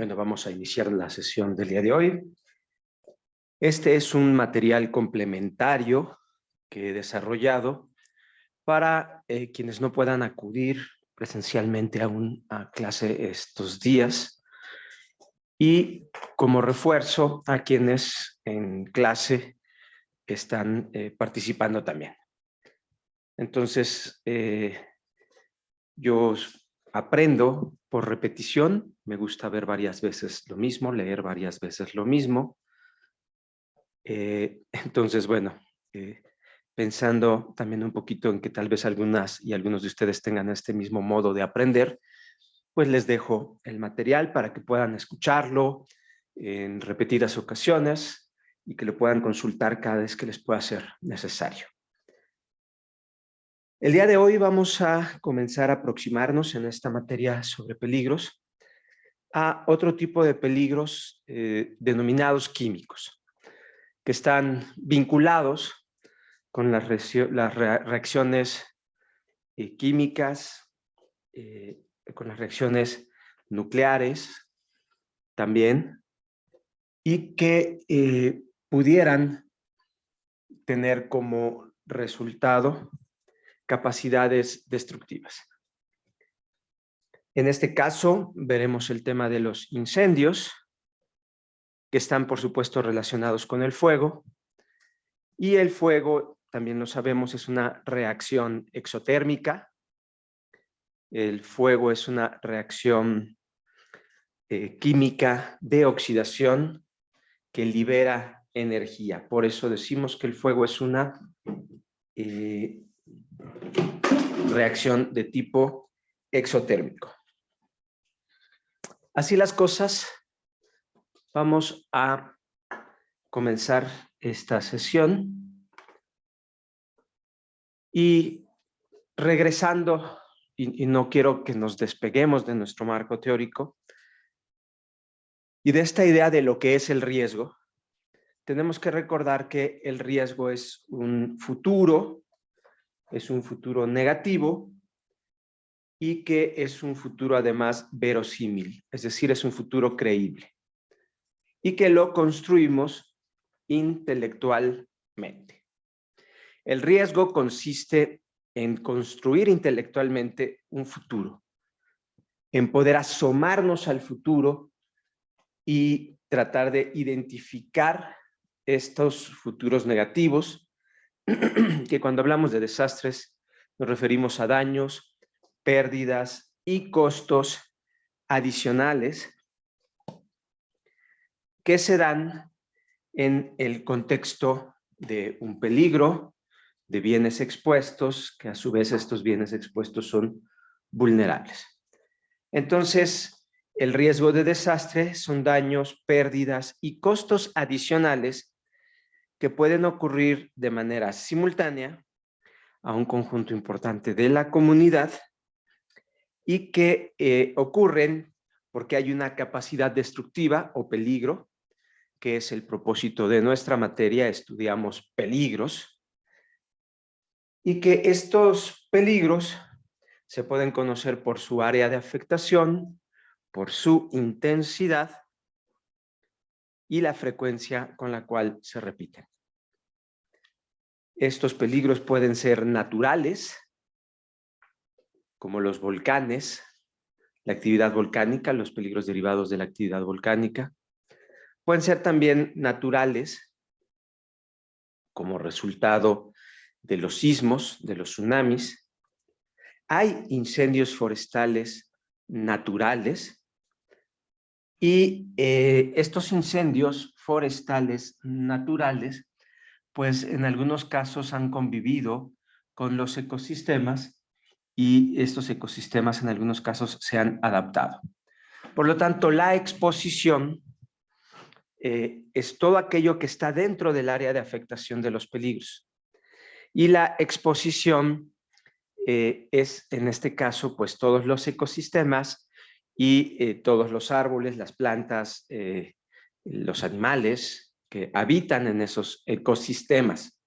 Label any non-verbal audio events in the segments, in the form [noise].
Bueno, vamos a iniciar la sesión del día de hoy. Este es un material complementario que he desarrollado para eh, quienes no puedan acudir presencialmente a una clase estos días y como refuerzo a quienes en clase están eh, participando también. Entonces, eh, yo aprendo por repetición, me gusta ver varias veces lo mismo, leer varias veces lo mismo. Eh, [laughs] entonces, bueno, eh, pensando también un poquito en que tal vez algunas y algunos de ustedes tengan este mismo modo de aprender, pues les dejo el material para que puedan escucharlo en repetidas ocasiones y que lo puedan consultar cada vez que les pueda ser necesario. El día de hoy vamos a comenzar a aproximarnos en esta materia sobre peligros a otro tipo de peligros eh, denominados químicos, que están vinculados con las, reacciones eh, químicas, eh, con las reacciones nucleares también, y que pudieran tener como resultado capacidades destructivas. En este caso veremos el tema de los incendios, que están por supuesto relacionados con el fuego, y el fuego, también lo sabemos, es una reacción exotérmica. El fuego es una reacción eh, química de oxidación que libera energía. Por eso decimos que el fuego es una eh, reacción de tipo exotérmico. Así las cosas, vamos a comenzar esta sesión y regresando, y, no quiero que nos despeguemos de nuestro marco teórico, y de esta idea de lo que es el riesgo, tenemos que recordar que el riesgo es un futuro es un futuro negativo y que es un futuro además verosímil, es decir, es un futuro creíble y que lo construimos intelectualmente. El riesgo consiste en construir intelectualmente un futuro, en poder asomarnos al futuro y tratar de identificar estos futuros negativos [clears throat] que cuando hablamos de desastres nos referimos a daños, pérdidas y costos adicionales que se dan en el contexto de un peligro, de bienes expuestos, que a su vez estos bienes expuestos son vulnerables. Entonces, el riesgo de desastre son daños, pérdidas y costos adicionales que pueden ocurrir de manera simultánea a un conjunto importante de la comunidad y que eh, ocurren porque hay una capacidad destructiva o peligro, que es el propósito de nuestra materia, estudiamos peligros, y que estos peligros se pueden conocer por su área de afectación, por su intensidad y la frecuencia con la cual se repiten. Estos peligros pueden ser naturales, como los volcanes, la actividad volcánica, los peligros derivados de la actividad volcánica. Pueden ser también naturales, como resultado de los sismos, de los tsunamis. Hay incendios forestales naturales y eh, estos incendios forestales naturales pues en algunos casos han convivido con los ecosistemas y estos ecosistemas en algunos casos se han adaptado. Por lo tanto, la exposición eh, es todo aquello que está dentro del área de afectación de los peligros. Y la exposición eh, es, en este caso, pues todos los ecosistemas y eh, todos los árboles, las plantas, los animales, que habitan en esos ecosistemas.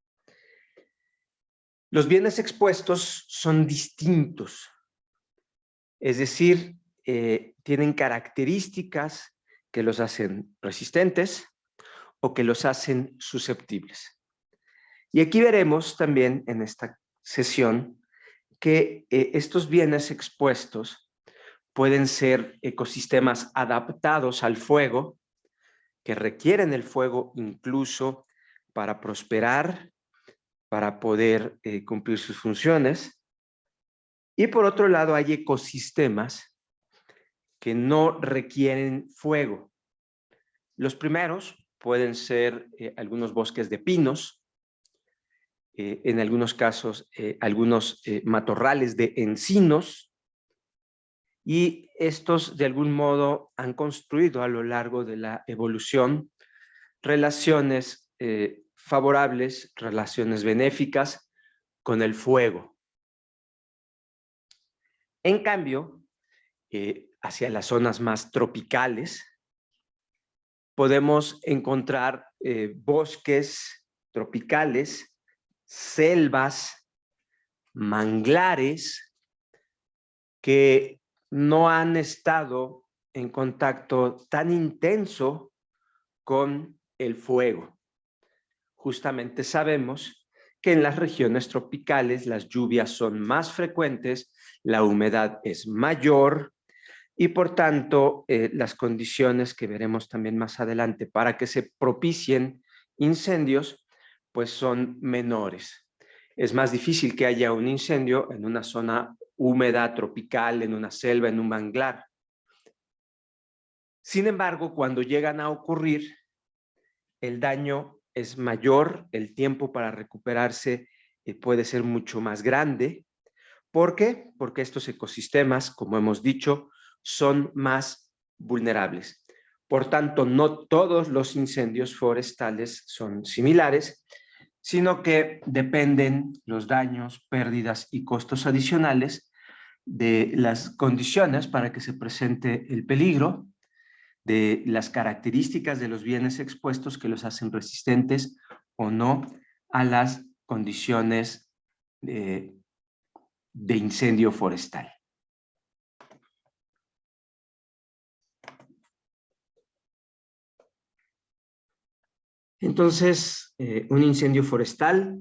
Los bienes expuestos son distintos, es decir, eh, tienen características que los hacen resistentes o que los hacen susceptibles. Y aquí veremos también en esta sesión que eh, estos bienes expuestos pueden ser ecosistemas adaptados al fuego, que requieren el fuego incluso para prosperar, para poder eh, cumplir sus funciones. Y por otro lado hay ecosistemas que no requieren fuego. Los primeros pueden ser eh, algunos bosques de pinos, eh, en algunos casos algunos matorrales de encinos, y estos de algún modo han construido a lo largo de la evolución relaciones eh, favorables, relaciones benéficas con el fuego. En cambio, eh, hacia las zonas más tropicales, podemos encontrar eh, bosques tropicales, selvas, manglares, que no han estado en contacto tan intenso con el fuego. Justamente sabemos que en las regiones tropicales las lluvias son más frecuentes, la humedad es mayor y por tanto eh, las condiciones que veremos también más adelante para que se propicien incendios pues son menores. Es más difícil que haya un incendio en una zona húmeda, tropical, en una selva, en un manglar. Sin embargo, cuando llegan a ocurrir, el daño es mayor, el tiempo para recuperarse eh, puede ser mucho más grande. ¿Por qué? Porque estos ecosistemas, como hemos dicho, son más vulnerables. Por tanto, no todos los incendios forestales son similares, sino que dependen los daños, pérdidas y costos adicionales de las condiciones para que se presente el peligro, de las características de los bienes expuestos que los hacen resistentes o no a las condiciones de, de incendio forestal. Entonces, eh, un incendio forestal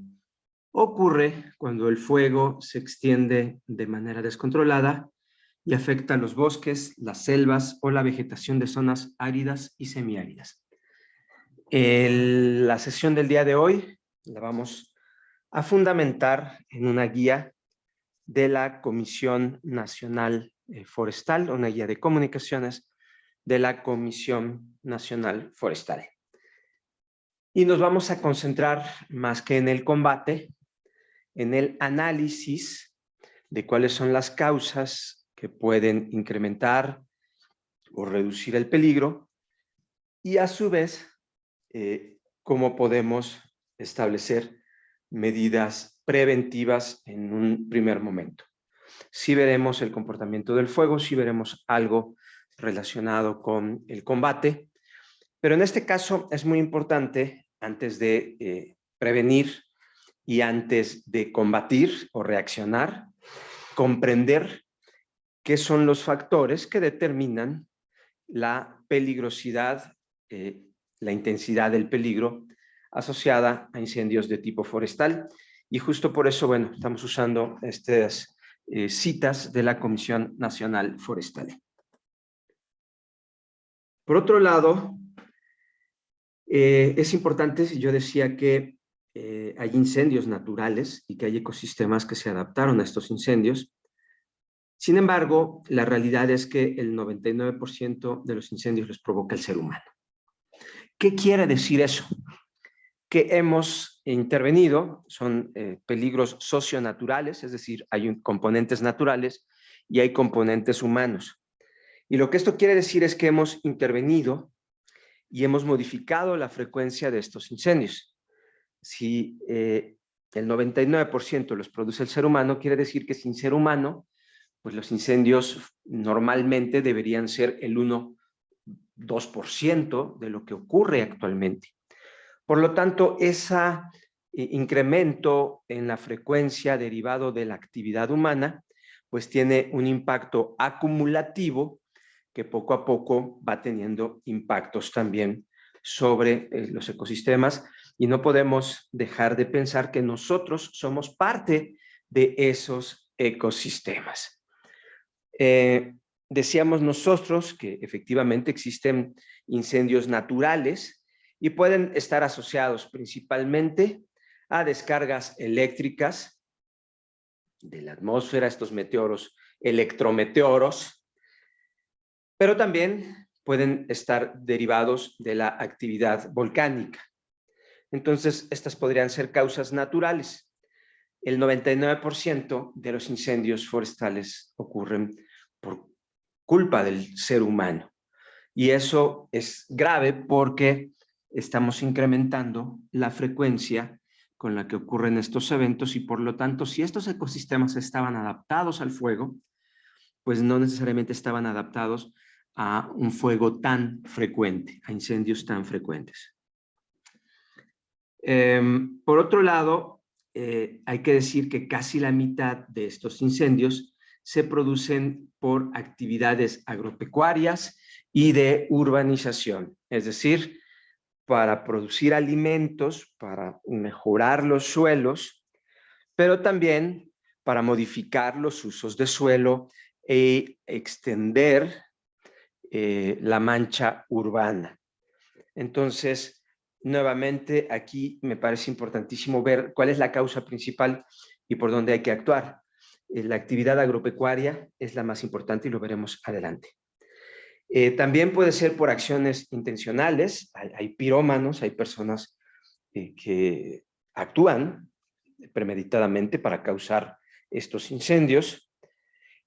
ocurre cuando el fuego se extiende de manera descontrolada y afecta los bosques, las selvas o la vegetación de zonas áridas y semiáridas. la sesión del día de hoy la vamos a fundamentar en una guía de la Comisión Nacional eh, Forestal, una guía de comunicaciones de la Comisión Nacional Forestal. Y nos vamos a concentrar más que en el combate, en el análisis de cuáles son las causas que pueden incrementar o reducir el peligro y a su vez eh, cómo podemos establecer medidas preventivas en un primer momento. Si veremos el comportamiento del fuego, si veremos algo relacionado con el combate, pero en este caso es muy importante, antes de eh, prevenir y antes de combatir o reaccionar, comprender qué son los factores que determinan la peligrosidad, eh, la intensidad del peligro asociada a incendios de tipo forestal. Y justo por eso, bueno, estamos usando estas eh, citas de la Comisión Nacional Forestal. Por otro lado, eh, es importante, yo decía que eh, hay incendios naturales y que hay ecosistemas que se adaptaron a estos incendios. Sin embargo, la realidad es que el 99% de los incendios los provoca el ser humano. ¿Qué quiere decir eso? Que hemos intervenido, son eh, peligros socionaturales, es decir, hay componentes naturales y hay componentes humanos. Y lo que esto quiere decir es que hemos intervenido y hemos modificado la frecuencia de estos incendios. Si eh, el 99% los produce el ser humano, quiere decir que sin ser humano, pues los incendios normalmente deberían ser el 1, 2% de lo que ocurre actualmente. Por lo tanto, ese eh, incremento en la frecuencia derivado de la actividad humana, pues tiene un impacto acumulativo que poco a poco va teniendo impactos también sobre eh, los ecosistemas y no podemos dejar de pensar que nosotros somos parte de esos ecosistemas. Eh, decíamos nosotros que efectivamente existen incendios naturales y pueden estar asociados principalmente a descargas eléctricas de la atmósfera, estos meteoros electrometeoros, pero también pueden estar derivados de la actividad volcánica. Entonces, estas podrían ser causas naturales. El 99% de los incendios forestales ocurren por culpa del ser humano. Y eso es grave porque estamos incrementando la frecuencia con la que ocurren estos eventos y por lo tanto, si estos ecosistemas estaban adaptados al fuego, pues no necesariamente estaban adaptados a un fuego tan frecuente, a incendios tan frecuentes. Em, por otro lado, eh, hay que decir que casi la mitad de estos incendios se producen por actividades agropecuarias y de urbanización, es decir, para producir alimentos, para mejorar los suelos, pero también para modificar los usos de suelo e extender eh, la mancha urbana. Entonces, nuevamente aquí me parece importantísimo ver cuál es la causa principal y por dónde hay que actuar. Eh, la actividad agropecuaria es la más importante y lo veremos adelante. Eh, también puede ser por acciones intencionales, hay, pirómanos, hay personas que actúan premeditadamente para causar estos incendios.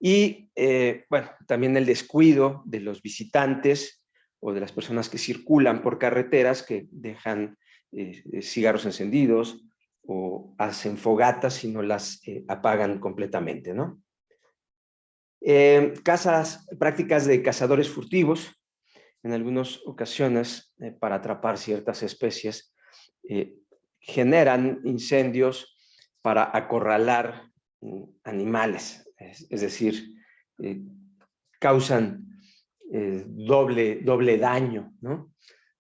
Y, eh, bueno, también el descuido de los visitantes o de las personas que circulan por carreteras que dejan eh, cigarros encendidos o hacen fogatas y no las eh, apagan completamente, ¿no? casas, prácticas de cazadores furtivos, en algunas ocasiones, para atrapar ciertas especies, generan incendios para acorralar mm, animales, es, decir, eh, causan eh, doble, doble daño, ¿no?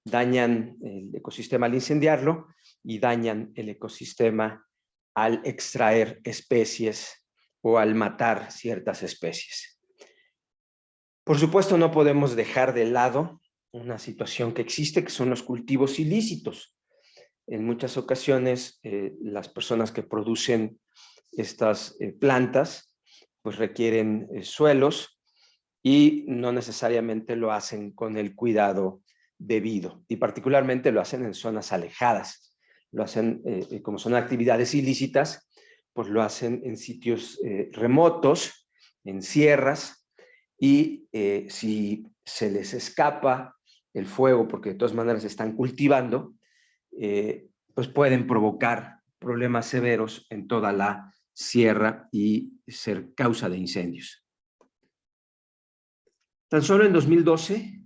Dañan el ecosistema al incendiarlo y dañan el ecosistema al extraer especies o al matar ciertas especies. Por supuesto, no podemos dejar de lado una situación que existe, que son los cultivos ilícitos. En muchas ocasiones, eh, las personas que producen estas plantas pues requieren eh, suelos y no necesariamente lo hacen con el cuidado debido y particularmente lo hacen en zonas alejadas. Lo hacen, eh, eh, como son actividades ilícitas, pues lo hacen en sitios remotos, en sierras, y si se les escapa el fuego, porque de todas maneras están cultivando, pues pueden provocar problemas severos en toda la sierra y ser causa de incendios. Tan solo en 2012,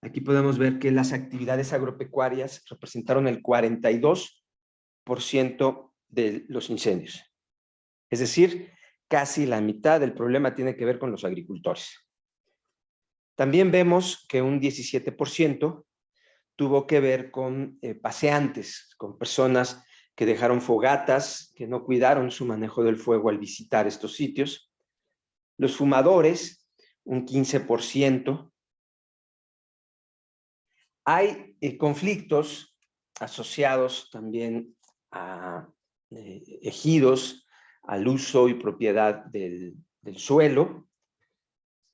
aquí podemos ver que las actividades agropecuarias representaron el 42% de los incendios. Es decir, casi la mitad del problema tiene que ver con los agricultores. También vemos que un 17% tuvo que ver con eh, paseantes, con personas que dejaron fogatas, que no cuidaron su manejo del fuego al visitar estos sitios. Los fumadores, un 15%. Hay eh, conflictos asociados también a eh, ejidos, al uso y propiedad del, suelo,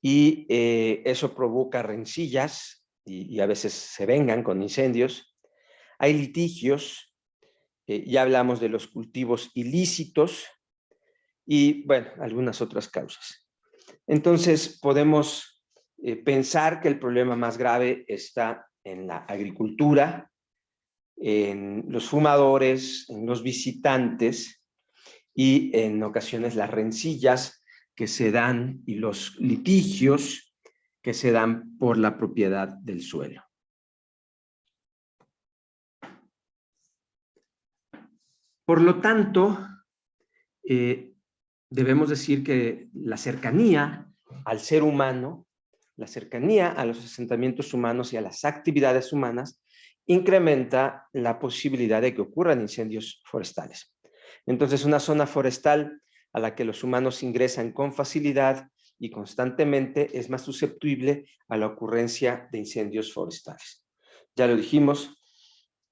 y eh, eso provoca rencillas y, y a veces se vengan con incendios. Hay litigios eh, ya hablamos de los cultivos ilícitos y, bueno, algunas otras causas. Entonces, podemos eh, pensar que el problema más grave está en la agricultura, en los fumadores, en los visitantes y en ocasiones las rencillas que se dan y los litigios que se dan por la propiedad del suelo. Por lo tanto, eh, debemos decir que la cercanía al ser humano la cercanía a los asentamientos humanos y a las actividades humanas incrementa la posibilidad de que ocurran incendios forestales. Entonces, una zona forestal a la que los humanos ingresan con facilidad y constantemente es más susceptible a la ocurrencia de incendios forestales. Ya lo dijimos,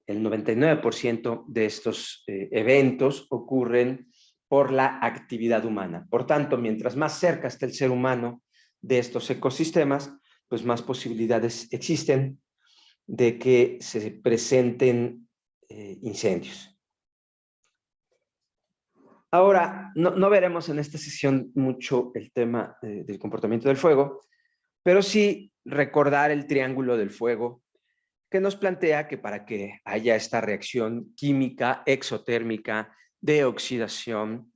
el 99% de estos eh, eventos ocurren por la actividad humana. Por tanto, mientras más cerca esté el ser humano de estos ecosistemas, pues más posibilidades existen de que se presenten eh, incendios. Ahora, no, veremos en esta sesión mucho el tema eh, del comportamiento del fuego, pero sí recordar el triángulo del fuego que nos plantea que para que haya esta reacción química exotérmica de oxidación,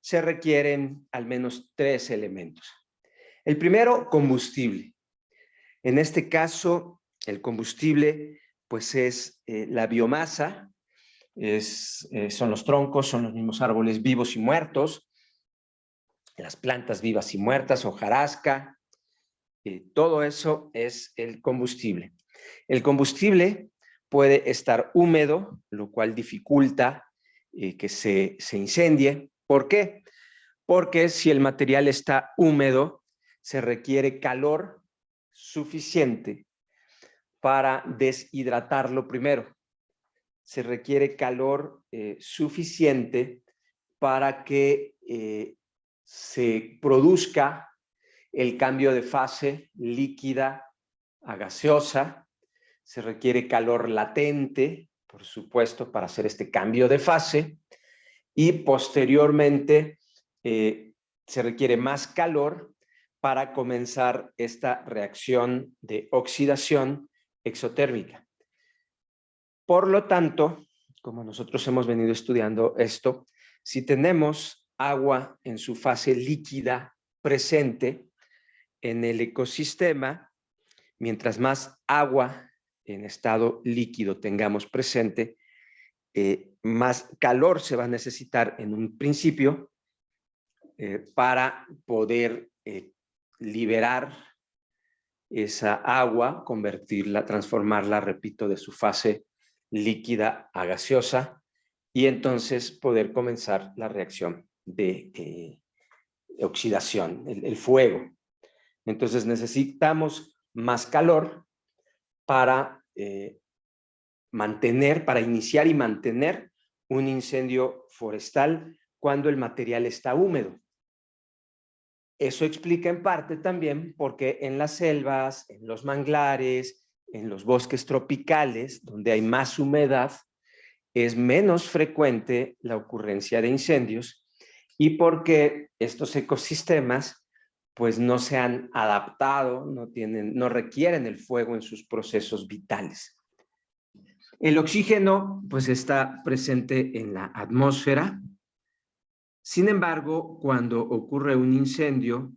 se requieren al menos tres elementos. El primero, combustible. En este caso, el combustible pues es eh, la biomasa, eh, son los troncos, son los mismos árboles vivos y muertos, las plantas vivas y muertas, hojarasca, eh, todo eso es el combustible. El combustible puede estar húmedo, lo cual dificulta eh, que se, se incendie. ¿Por qué? Porque si el material está húmedo, se requiere calor suficiente para deshidratarlo primero se requiere calor eh, suficiente para que eh, se produzca el cambio de fase líquida a gaseosa. Se requiere calor latente, por supuesto, para hacer este cambio de fase. Y posteriormente eh, se requiere más calor para comenzar esta reacción de oxidación exotérmica. Por lo tanto, como nosotros hemos venido estudiando esto, si tenemos agua en su fase líquida presente en el ecosistema, mientras más agua en estado líquido tengamos presente, eh, más calor se va a necesitar en un principio eh, para poder eh, liberar esa agua, convertirla, transformarla, repito, de su fase líquida a gaseosa y entonces poder comenzar la reacción de oxidación, el, fuego. Entonces necesitamos más calor para eh, mantener, para iniciar y mantener un incendio forestal cuando el material está húmedo. Eso explica en parte también porque en las selvas, en los manglares, en los bosques tropicales, donde hay más humedad, es menos frecuente la ocurrencia de incendios y porque estos ecosistemas pues no se han adaptado, no, tienen, no requieren el fuego en sus procesos vitales. El oxígeno pues está presente en la atmósfera. Sin embargo, cuando ocurre un incendio,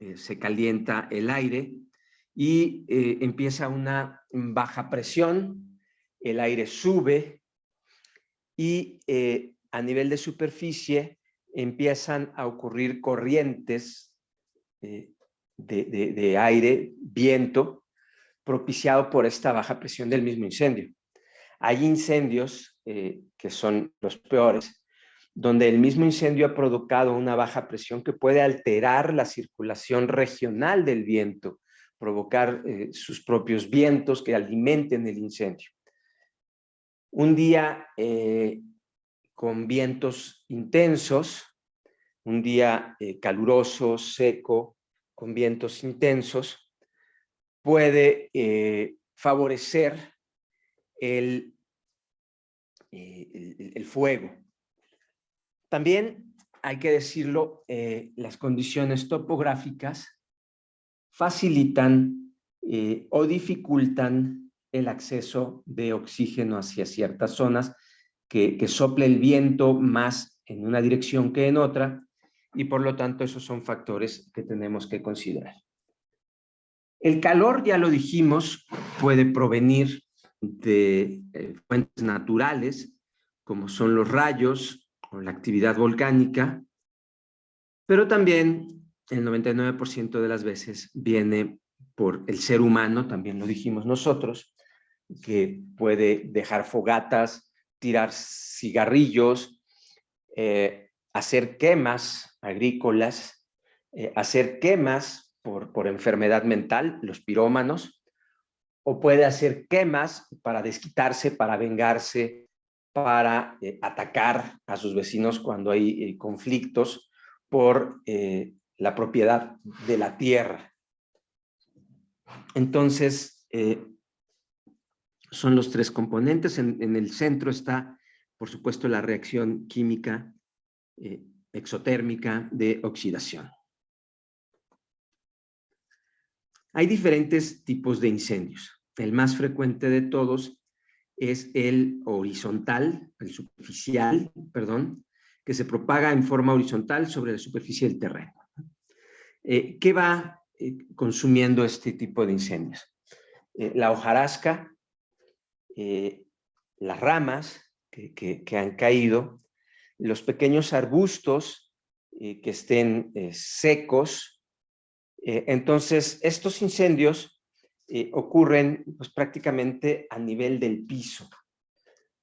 eh, se calienta el aire y eh, empieza una baja presión, el aire sube y eh, a nivel de superficie empiezan a ocurrir corrientes eh, de, aire, viento, propiciado por esta baja presión del mismo incendio. Hay incendios que son los peores, donde el mismo incendio ha provocado una baja presión que puede alterar la circulación regional del viento, provocar eh, sus propios vientos que alimenten el incendio. Un día eh, con vientos intensos, un día eh, caluroso, seco, con vientos intensos, puede favorecer el, el, fuego. También hay que decirlo, las condiciones topográficas facilitan eh, o dificultan el acceso de oxígeno hacia ciertas zonas, que, que sople el viento más en una dirección que en otra, y por lo tanto esos son factores que tenemos que considerar. El calor, ya lo dijimos, puede provenir de eh, fuentes naturales, como son los rayos o la actividad volcánica, pero también el 99% de las veces viene por el ser humano, también lo dijimos nosotros, que puede dejar fogatas, tirar cigarrillos, eh, hacer quemas agrícolas, eh, hacer quemas por, por enfermedad mental, los pirómanos, o puede hacer quemas para desquitarse, para vengarse, para eh, atacar a sus vecinos cuando hay conflictos por la propiedad de la tierra. Entonces, son los tres componentes. En, el centro está, por supuesto, la reacción química eh, exotérmica de oxidación. Hay diferentes tipos de incendios. El más frecuente de todos es el horizontal, el superficial, perdón, que se propaga en forma horizontal sobre la superficie del terreno. Eh, ¿Qué va eh, consumiendo este tipo de incendios? la hojarasca, las ramas que, han caído, los pequeños arbustos eh, que estén eh, secos. entonces, estos incendios ocurren pues, prácticamente a nivel del piso.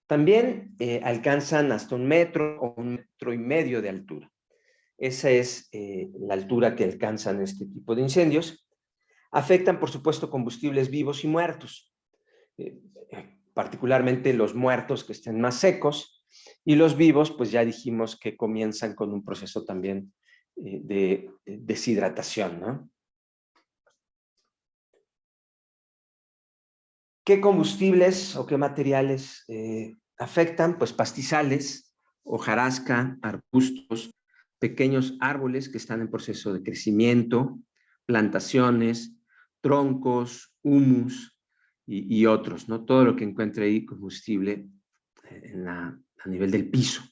También alcanzan hasta un metro o un metro y medio de altura. Esa es la altura que alcanzan este tipo de incendios. Afectan, por supuesto, combustibles vivos y muertos particularmente los muertos que estén más secos, y los vivos, pues ya dijimos que comienzan con un proceso también eh, de deshidratación, ¿Qué combustibles o qué materiales eh, afectan? Pues pastizales, hojarasca, arbustos, pequeños árboles que están en proceso de crecimiento, plantaciones, troncos, humus, y, otros, ¿no? Todo lo que encuentre ahí combustible eh, a nivel del piso.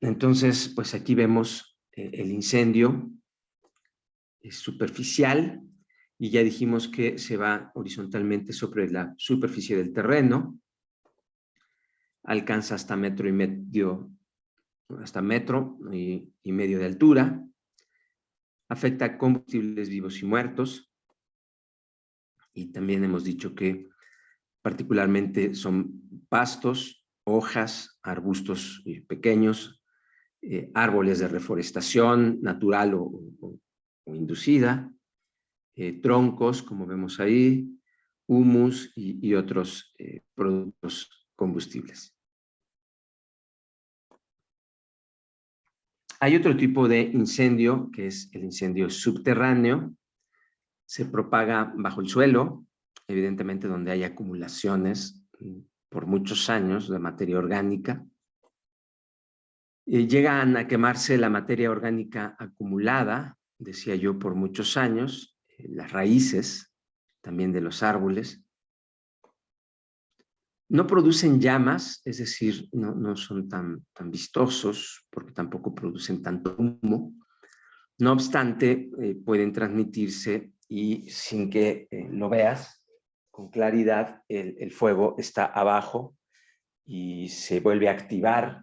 Entonces, pues aquí vemos eh, el incendio. Es superficial y ya dijimos que se va horizontalmente sobre la superficie del terreno, alcanza hasta metro y medio, hasta metro y, y medio de altura, afecta combustibles vivos y muertos, y también hemos dicho que particularmente son pastos, hojas, arbustos eh, pequeños, eh, árboles de reforestación natural o, inducida, eh, troncos, como vemos ahí, humus y, otros productos combustibles. Hay otro tipo de incendio, que es el incendio subterráneo, se propaga bajo el suelo, evidentemente donde hay acumulaciones mm, por muchos años de materia orgánica. Y llegan a quemarse la materia orgánica acumulada, decía yo, por muchos años, eh, las raíces también de los árboles. No producen llamas, es decir, no, son tan, tan vistosos porque tampoco producen tanto humo. No obstante, eh, pueden transmitirse y sin que eh, lo veas con claridad, el, fuego está abajo y se vuelve a activar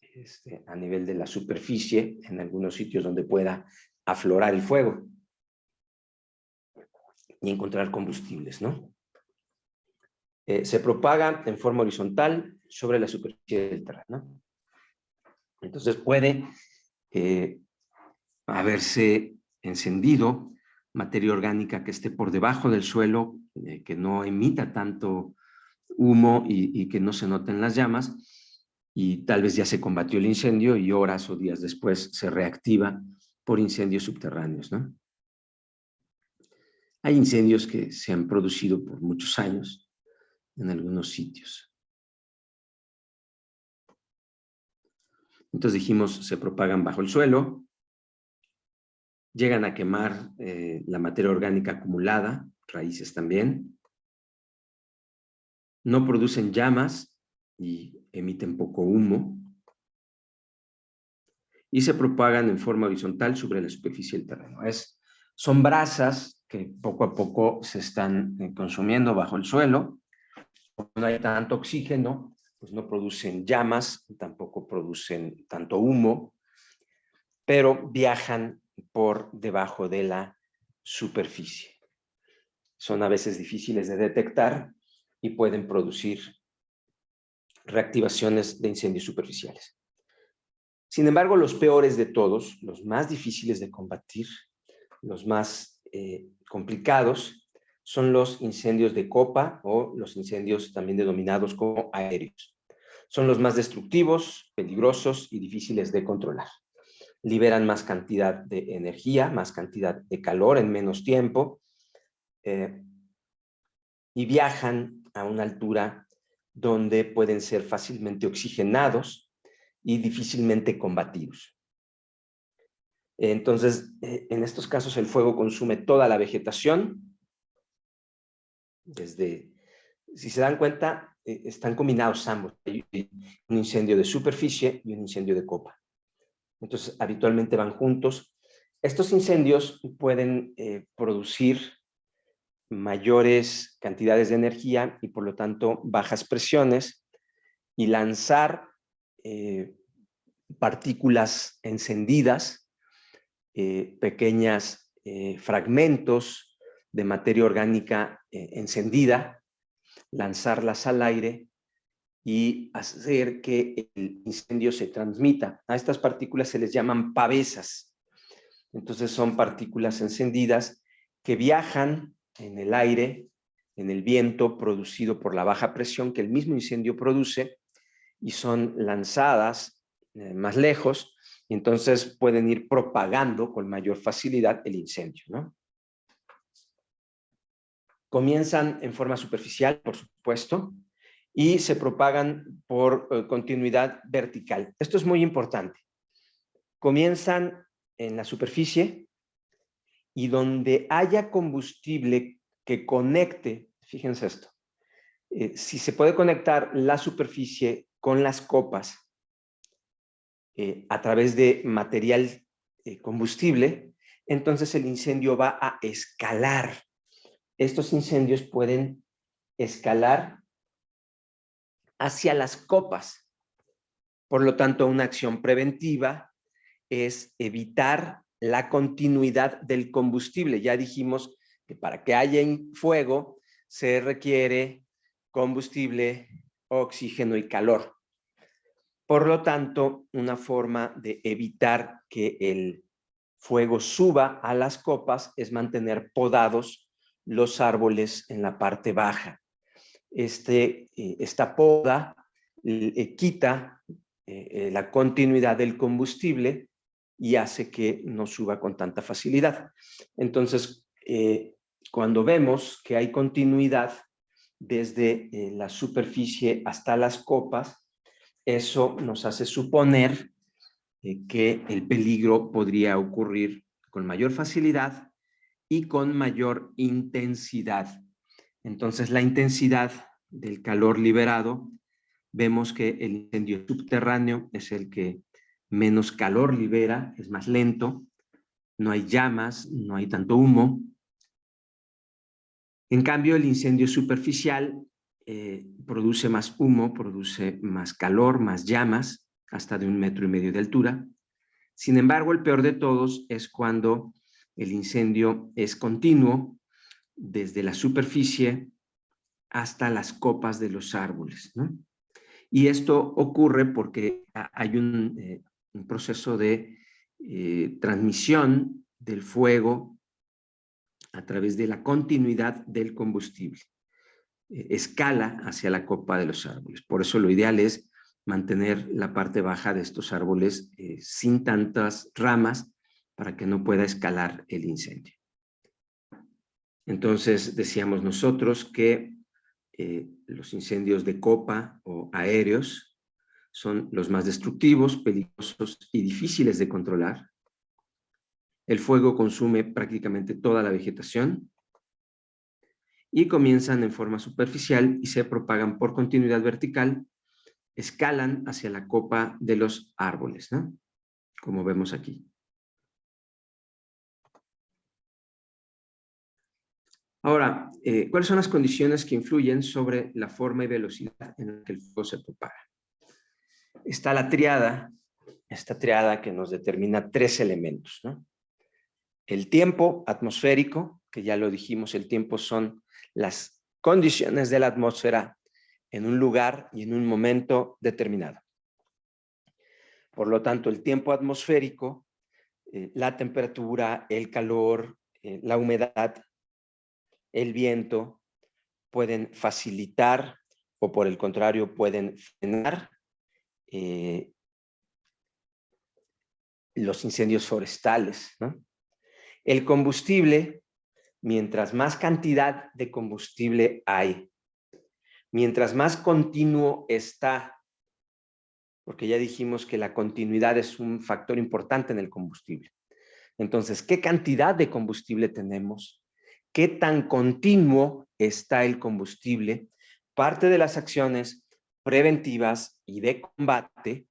este, a nivel de la superficie en algunos sitios donde pueda aflorar el fuego y encontrar combustibles, ¿no? Eh, se propaga en forma horizontal sobre la superficie del terreno. Entonces puede eh, haberse encendido materia orgánica que esté por debajo del suelo, eh, que no emita tanto humo y, que no se noten las llamas, y tal vez ya se combatió el incendio y horas o días después se reactiva por incendios subterráneos. ¿no? Hay incendios que se han producido por muchos años en algunos sitios. Entonces dijimos, se propagan bajo el suelo, llegan a quemar eh, la materia orgánica acumulada, raíces también, no producen llamas y emiten poco humo, y se propagan en forma horizontal sobre la superficie del terreno. Es, son brasas que poco a poco se están eh, consumiendo bajo el suelo, no hay tanto oxígeno, pues no producen llamas, tampoco producen tanto humo, pero viajan por debajo de la superficie. Son a veces difíciles de detectar y pueden producir reactivaciones de incendios superficiales. Sin embargo, los peores de todos, los más difíciles de combatir, los más eh, complicados, son los incendios de copa o los incendios también denominados como aéreos. Son los más destructivos, peligrosos y difíciles de controlar. Liberan más cantidad de energía, más cantidad de calor en menos tiempo eh, y viajan a una altura donde pueden ser fácilmente oxigenados y difícilmente combatidos. Entonces, eh, en estos casos el fuego consume toda la vegetación. Desde, si se dan cuenta, eh, están combinados ambos. Hay un incendio de superficie y un incendio de copa. Entonces, habitualmente van juntos. Estos incendios pueden producir mayores cantidades de energía y por lo tanto bajas presiones y lanzar eh, partículas encendidas, eh, pequeños eh, fragmentos de materia orgánica encendida, lanzarlas al aire y hacer que el incendio se transmita. A estas partículas se les llaman pavesas. Entonces son partículas encendidas que viajan en el aire, en el viento producido por la baja presión que el mismo incendio produce y son lanzadas eh, más lejos entonces pueden ir propagando con mayor facilidad el incendio. Comienzan en forma superficial, por supuesto, y se propagan por eh, continuidad vertical. Esto es muy importante. Comienzan en la superficie y donde haya combustible que conecte, fíjense esto, eh, si se puede conectar la superficie con las copas eh, a través de material eh, combustible, entonces el incendio va a escalar. Estos incendios pueden escalar hacia las copas. Por lo tanto, una acción preventiva es evitar la continuidad del combustible. Ya dijimos que para que haya fuego se requiere combustible, oxígeno y calor. Por lo tanto, una forma de evitar que el fuego suba a las copas es mantener podados los árboles en la parte baja. Este, eh, esta poda eh, quita eh, la continuidad del combustible y hace que no suba con tanta facilidad. Entonces, eh, cuando vemos que hay continuidad desde eh, la superficie hasta las copas, eso nos hace suponer eh, que el peligro podría ocurrir con mayor facilidad y con mayor intensidad. Entonces, la intensidad del calor liberado, vemos que el incendio subterráneo es el que menos calor libera, es más lento, no hay llamas, no hay tanto humo. En cambio, el incendio superficial eh, produce más humo, produce más calor, más llamas, hasta de un metro y medio de altura. Sin embargo, el peor de todos es cuando el incendio es continuo desde la superficie hasta las copas de los árboles. Y esto ocurre porque hay un, eh, un proceso de eh, transmisión del fuego a través de la continuidad del combustible. Eh, escala hacia la copa de los árboles. Por eso lo ideal es mantener la parte baja de estos árboles eh, sin tantas ramas para que no pueda escalar el incendio. Entonces decíamos nosotros que los incendios de copa o aéreos son los más destructivos, peligrosos y difíciles de controlar. El fuego consume prácticamente toda la vegetación y comienzan en forma superficial y se propagan por continuidad vertical, escalan hacia la copa de los árboles, como vemos aquí. Ahora, eh, ¿cuáles son las condiciones que influyen sobre la forma y velocidad en la que el fuego se propaga? Está la triada, esta triada que nos determina tres elementos. el tiempo atmosférico, que ya lo dijimos, el tiempo son las condiciones de la atmósfera en un lugar y en un momento determinado. Por lo tanto, el tiempo atmosférico, eh, la temperatura, el calor, eh, la humedad, el viento, pueden facilitar o por el contrario pueden frenar eh, los incendios forestales. El combustible, mientras más cantidad de combustible hay, mientras más continuo está, porque ya dijimos que la continuidad es un factor importante en el combustible. Entonces, ¿qué cantidad de combustible tenemos? ¿Qué tan continuo está el combustible? Parte de las acciones preventivas y de combate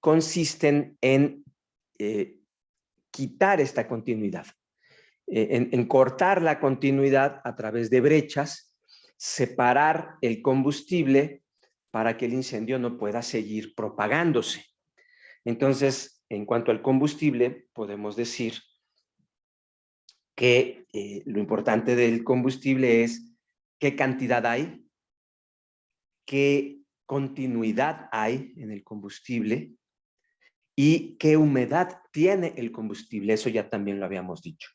consisten en eh, quitar esta continuidad, eh, en, cortar la continuidad a través de brechas, separar el combustible para que el incendio no pueda seguir propagándose. Entonces, en cuanto al combustible, podemos decir que eh, lo importante del combustible es qué cantidad hay, qué continuidad hay en el combustible y qué humedad tiene el combustible. Eso ya también lo habíamos dicho.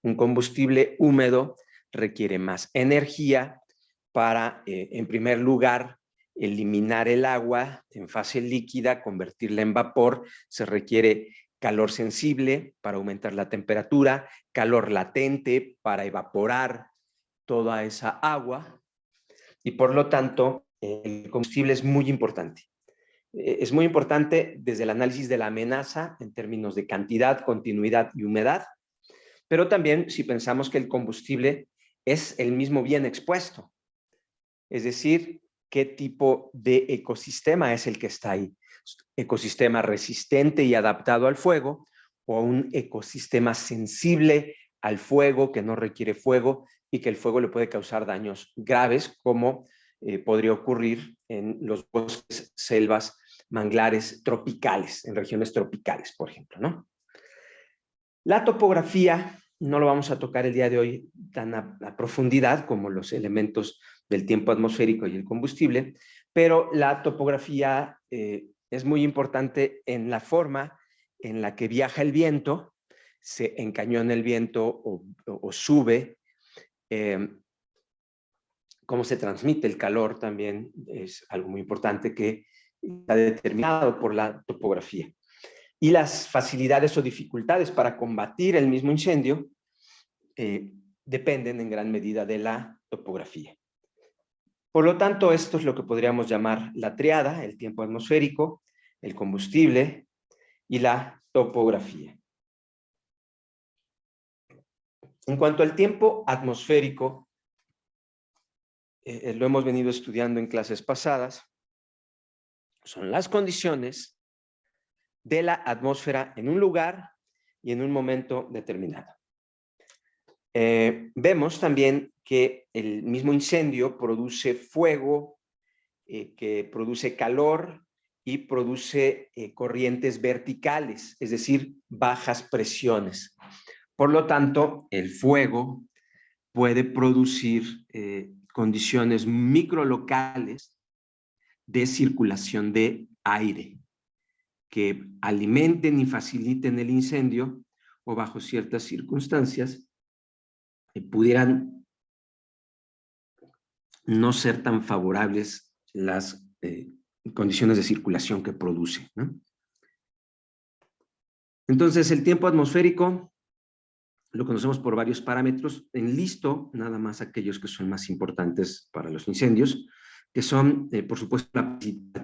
Un combustible húmedo requiere más energía para, eh, en primer lugar, eliminar el agua en fase líquida, convertirla en vapor. Se requiere calor sensible para aumentar la temperatura, calor latente para evaporar toda esa agua y por lo tanto el combustible es muy importante. Eh, es muy importante desde el análisis de la amenaza en términos de cantidad, continuidad y humedad, pero también si pensamos que el combustible es el mismo bien expuesto. Es decir, qué tipo de ecosistema es el que está ahí. Ecosistema resistente y adaptado al fuego o un ecosistema sensible al fuego que no requiere fuego y que el fuego le puede causar daños graves como eh, podría ocurrir en los bosques, selvas, manglares tropicales, en regiones tropicales, por ejemplo. ¿no? La topografía no lo vamos a tocar el día de hoy tan a, profundidad como los elementos del tiempo atmosférico y el combustible, pero la topografía eh, es muy importante en la forma en la que viaja el viento, se encañona el viento o, sube, eh, cómo se transmite el calor también es algo muy importante que está determinado por la topografía. Y las facilidades o dificultades para combatir el mismo incendio eh, dependen en gran medida de la topografía. Por lo tanto, esto es lo que podríamos llamar la triada, el tiempo atmosférico, el combustible y la topografía. En cuanto al tiempo atmosférico, eh, lo hemos venido estudiando en clases pasadas, son las condiciones de la atmósfera en un lugar y en un momento determinado. Eh, vemos también que el mismo incendio produce fuego, eh, que produce calor y produce corrientes verticales, es decir, bajas presiones. Por lo tanto, el fuego puede producir condiciones microlocales de circulación de aire que alimenten y faciliten el incendio o bajo ciertas circunstancias eh, pudieran no ser tan favorables las eh, condiciones de circulación que produce. Entonces, el tiempo atmosférico lo conocemos por varios parámetros. En listo, nada más aquellos que son más importantes para los incendios, que son, eh, por supuesto,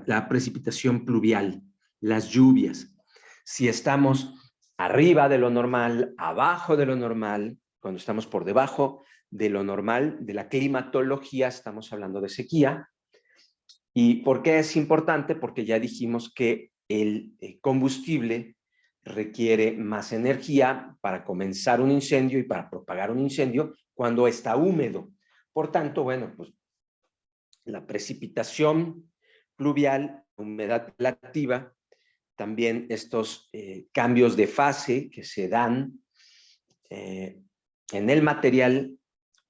la, precipitación pluvial, las lluvias. Si estamos arriba de lo normal, abajo de lo normal, cuando estamos por debajo de lo normal, de la climatología, estamos hablando de sequía. ¿Y por qué es importante? Porque ya dijimos que el eh, combustible requiere más energía para comenzar un incendio y para propagar un incendio cuando está húmedo. Por tanto, bueno, pues la precipitación pluvial, humedad relativa, también estos eh, cambios de fase que se dan eh, en el material,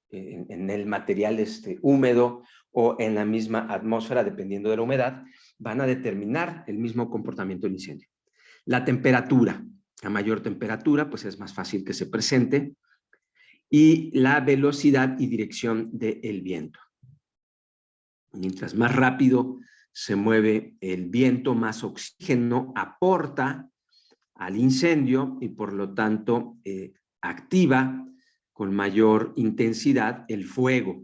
en, el material este, húmedo o en la misma atmósfera, dependiendo de la humedad, van a determinar el mismo comportamiento del incendio. La temperatura, a mayor temperatura, pues es más fácil que se presente, y la velocidad y dirección del viento. Mientras más rápido se mueve el viento, más oxígeno aporta al incendio y por lo tanto eh, activa con mayor intensidad el fuego.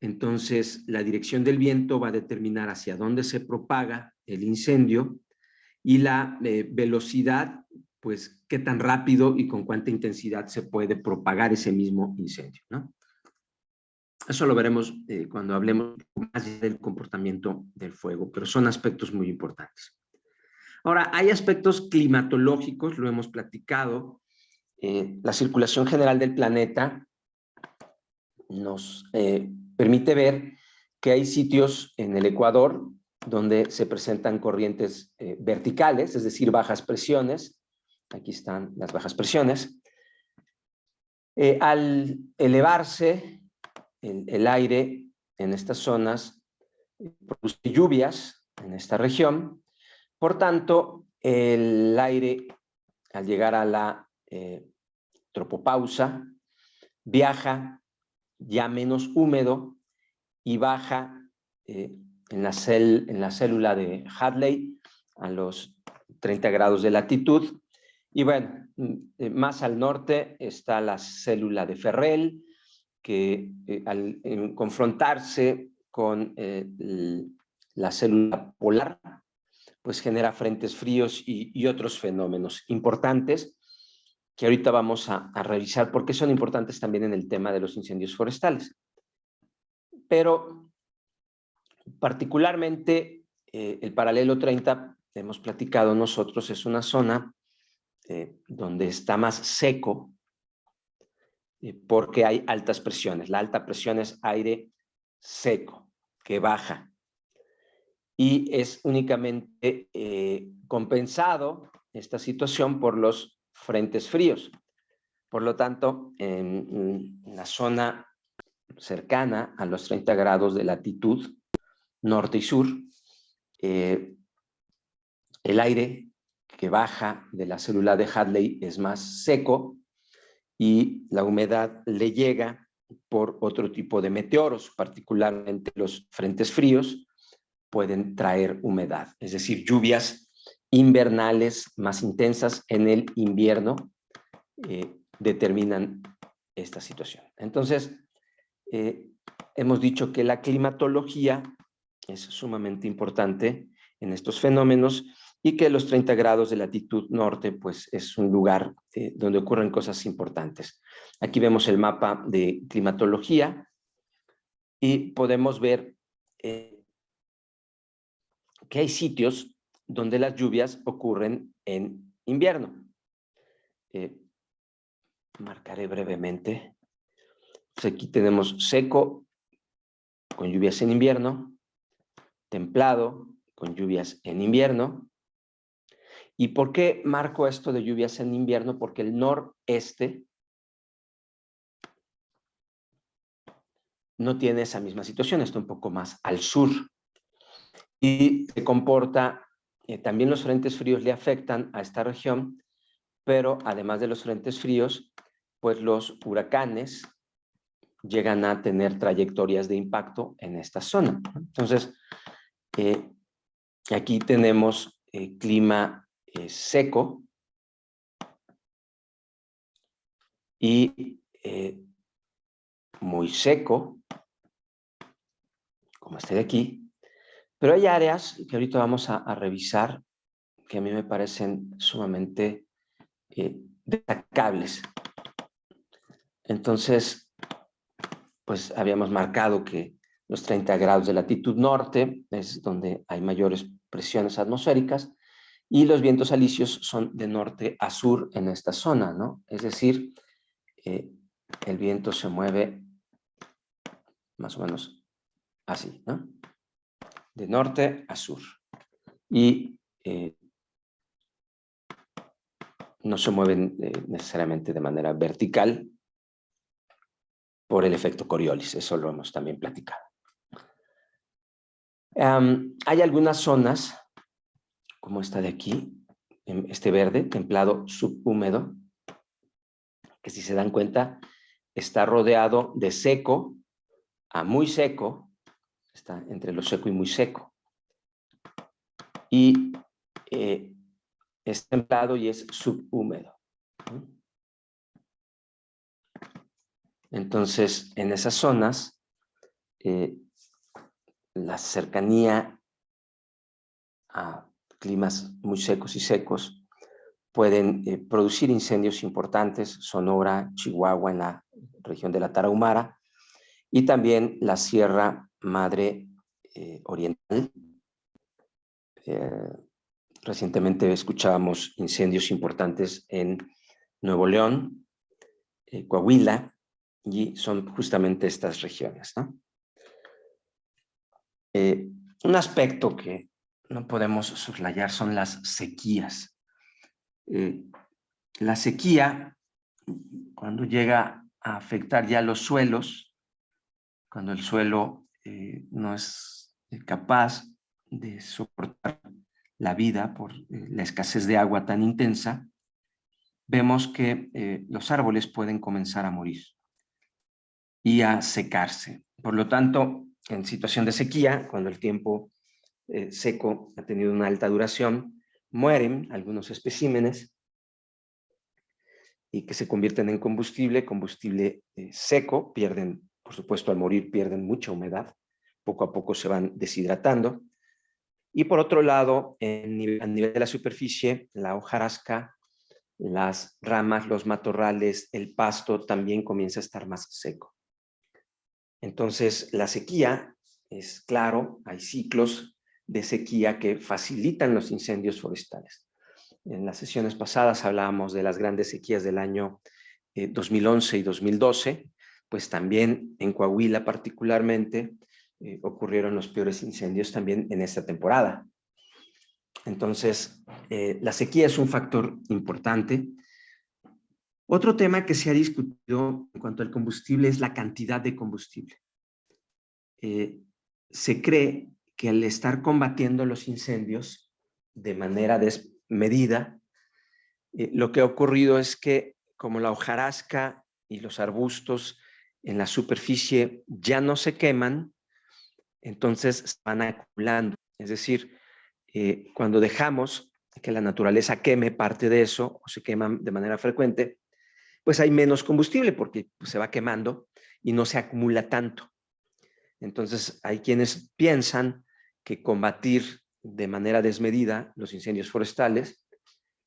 Entonces, la dirección del viento va a determinar hacia dónde se propaga el incendio y la eh, velocidad, pues qué tan rápido y con cuánta intensidad se puede propagar ese mismo incendio. ¿no? Eso lo veremos eh, cuando hablemos más del comportamiento del fuego, pero son aspectos muy importantes. Ahora, hay aspectos climatológicos, lo hemos platicado. Eh, la circulación general del planeta nos permite ver que hay sitios en el Ecuador donde se presentan corrientes verticales, es decir, bajas presiones. Aquí están las bajas presiones. al elevarse el, aire en estas zonas produce lluvias en esta región. Por tanto, el aire al llegar a la eh, tropopausa viaja ya menos húmedo y baja eh, en, la en la célula de Hadley a los 30 grados de latitud. Y bueno, eh, más al norte está la célula de Ferrel, que eh, al confrontarse con eh, la célula polar, pues genera frentes fríos y, otros fenómenos importantes que ahorita vamos a, revisar porque son importantes también en el tema de los incendios forestales. Pero particularmente eh, el paralelo 30, hemos platicado nosotros, es una zona donde está más seco eh, porque hay altas presiones. La alta presión es aire seco, que baja. Y es únicamente eh, compensado esta situación por los frentes fríos. Por lo tanto, en, la zona cercana a los 30 grados de latitud, norte y sur, eh, el aire que baja de la célula de Hadley es más seco y la humedad le llega por otro tipo de meteoros, particularmente los frentes fríos, pueden traer humedad, es decir, lluvias invernales más intensas en el invierno eh, determinan esta situación. Entonces, eh, hemos dicho que la climatología es sumamente importante en estos fenómenos y que los 30 grados de latitud norte pues es un lugar eh, donde ocurren cosas importantes. Aquí vemos el mapa de climatología y podemos ver eh, que hay sitios donde las lluvias ocurren en invierno. Eh, marcaré brevemente. Pues aquí tenemos seco con lluvias en invierno, templado con lluvias en invierno, ¿Y por qué marco esto de lluvias en invierno? Porque el noreste no tiene esa misma situación, está un poco más al sur. Y se comporta, eh, también los frentes fríos le afectan a esta región, pero además de los frentes fríos, pues los huracanes llegan a tener trayectorias de impacto en esta zona. Entonces, eh, aquí tenemos eh, clima seco y eh, muy seco, como este de aquí, pero hay áreas que ahorita vamos a, revisar que a mí me parecen sumamente eh, destacables. Entonces, pues habíamos marcado que los 30 grados de latitud norte es donde hay mayores presiones atmosféricas y los vientos alisios son de norte a sur en esta zona, ¿no? Es decir, eh, el viento se mueve más o menos así, ¿no? De norte a sur. Y eh, no se mueven eh, necesariamente de manera vertical por el efecto Coriolis, eso lo hemos también platicado. Hay algunas zonas, como esta de aquí, este verde, templado subhúmedo, que si se dan cuenta, está rodeado de seco a muy seco, está entre lo seco y muy seco. Y eh, es templado y es subhúmedo. Entonces, en esas zonas, eh, la cercanía a climas muy secos y secos pueden eh, producir incendios importantes, Sonora, Chihuahua, en la región de la Tarahumara, y también la Sierra Madre eh, Oriental. Eh, recientemente escuchábamos incendios importantes en Nuevo León, Coahuila, y son justamente estas regiones. Un aspecto que no podemos soslayar son las sequías. Eh, la sequía, cuando llega a afectar ya los suelos, cuando el suelo eh, no es eh, capaz de soportar la vida por la escasez de agua tan intensa, vemos que los árboles pueden comenzar a morir y a secarse. Por lo tanto, en situación de sequía, cuando el tiempo seco ha tenido una alta duración, mueren algunos especímenes y que se convierten en combustible, combustible eh, seco, pierden, por supuesto al morir pierden mucha humedad, poco a poco se van deshidratando. Y por otro lado, en a nivel de la superficie, la hojarasca, las ramas, los matorrales, el pasto también comienza a estar más seco. Entonces, la sequía es claro, hay ciclos de sequía que facilitan los incendios forestales. En las sesiones pasadas hablábamos de las grandes sequías del año 2011 eh, y 2012, pues también en Coahuila particularmente eh, ocurrieron los peores incendios también en esta temporada. Entonces, eh, la sequía es un factor importante. Otro tema que se ha discutido en cuanto al combustible es la cantidad de combustible. se cree que al estar combatiendo los incendios de manera desmedida, eh, lo que ha ocurrido es que como la hojarasca y los arbustos en la superficie ya no se queman, entonces se van acumulando. Es decir, eh, cuando dejamos que la naturaleza queme parte de eso, o se queman de manera frecuente, pues hay menos combustible porque pues, se va quemando y no se acumula tanto. Entonces, hay quienes piensan que combatir de manera desmedida los incendios forestales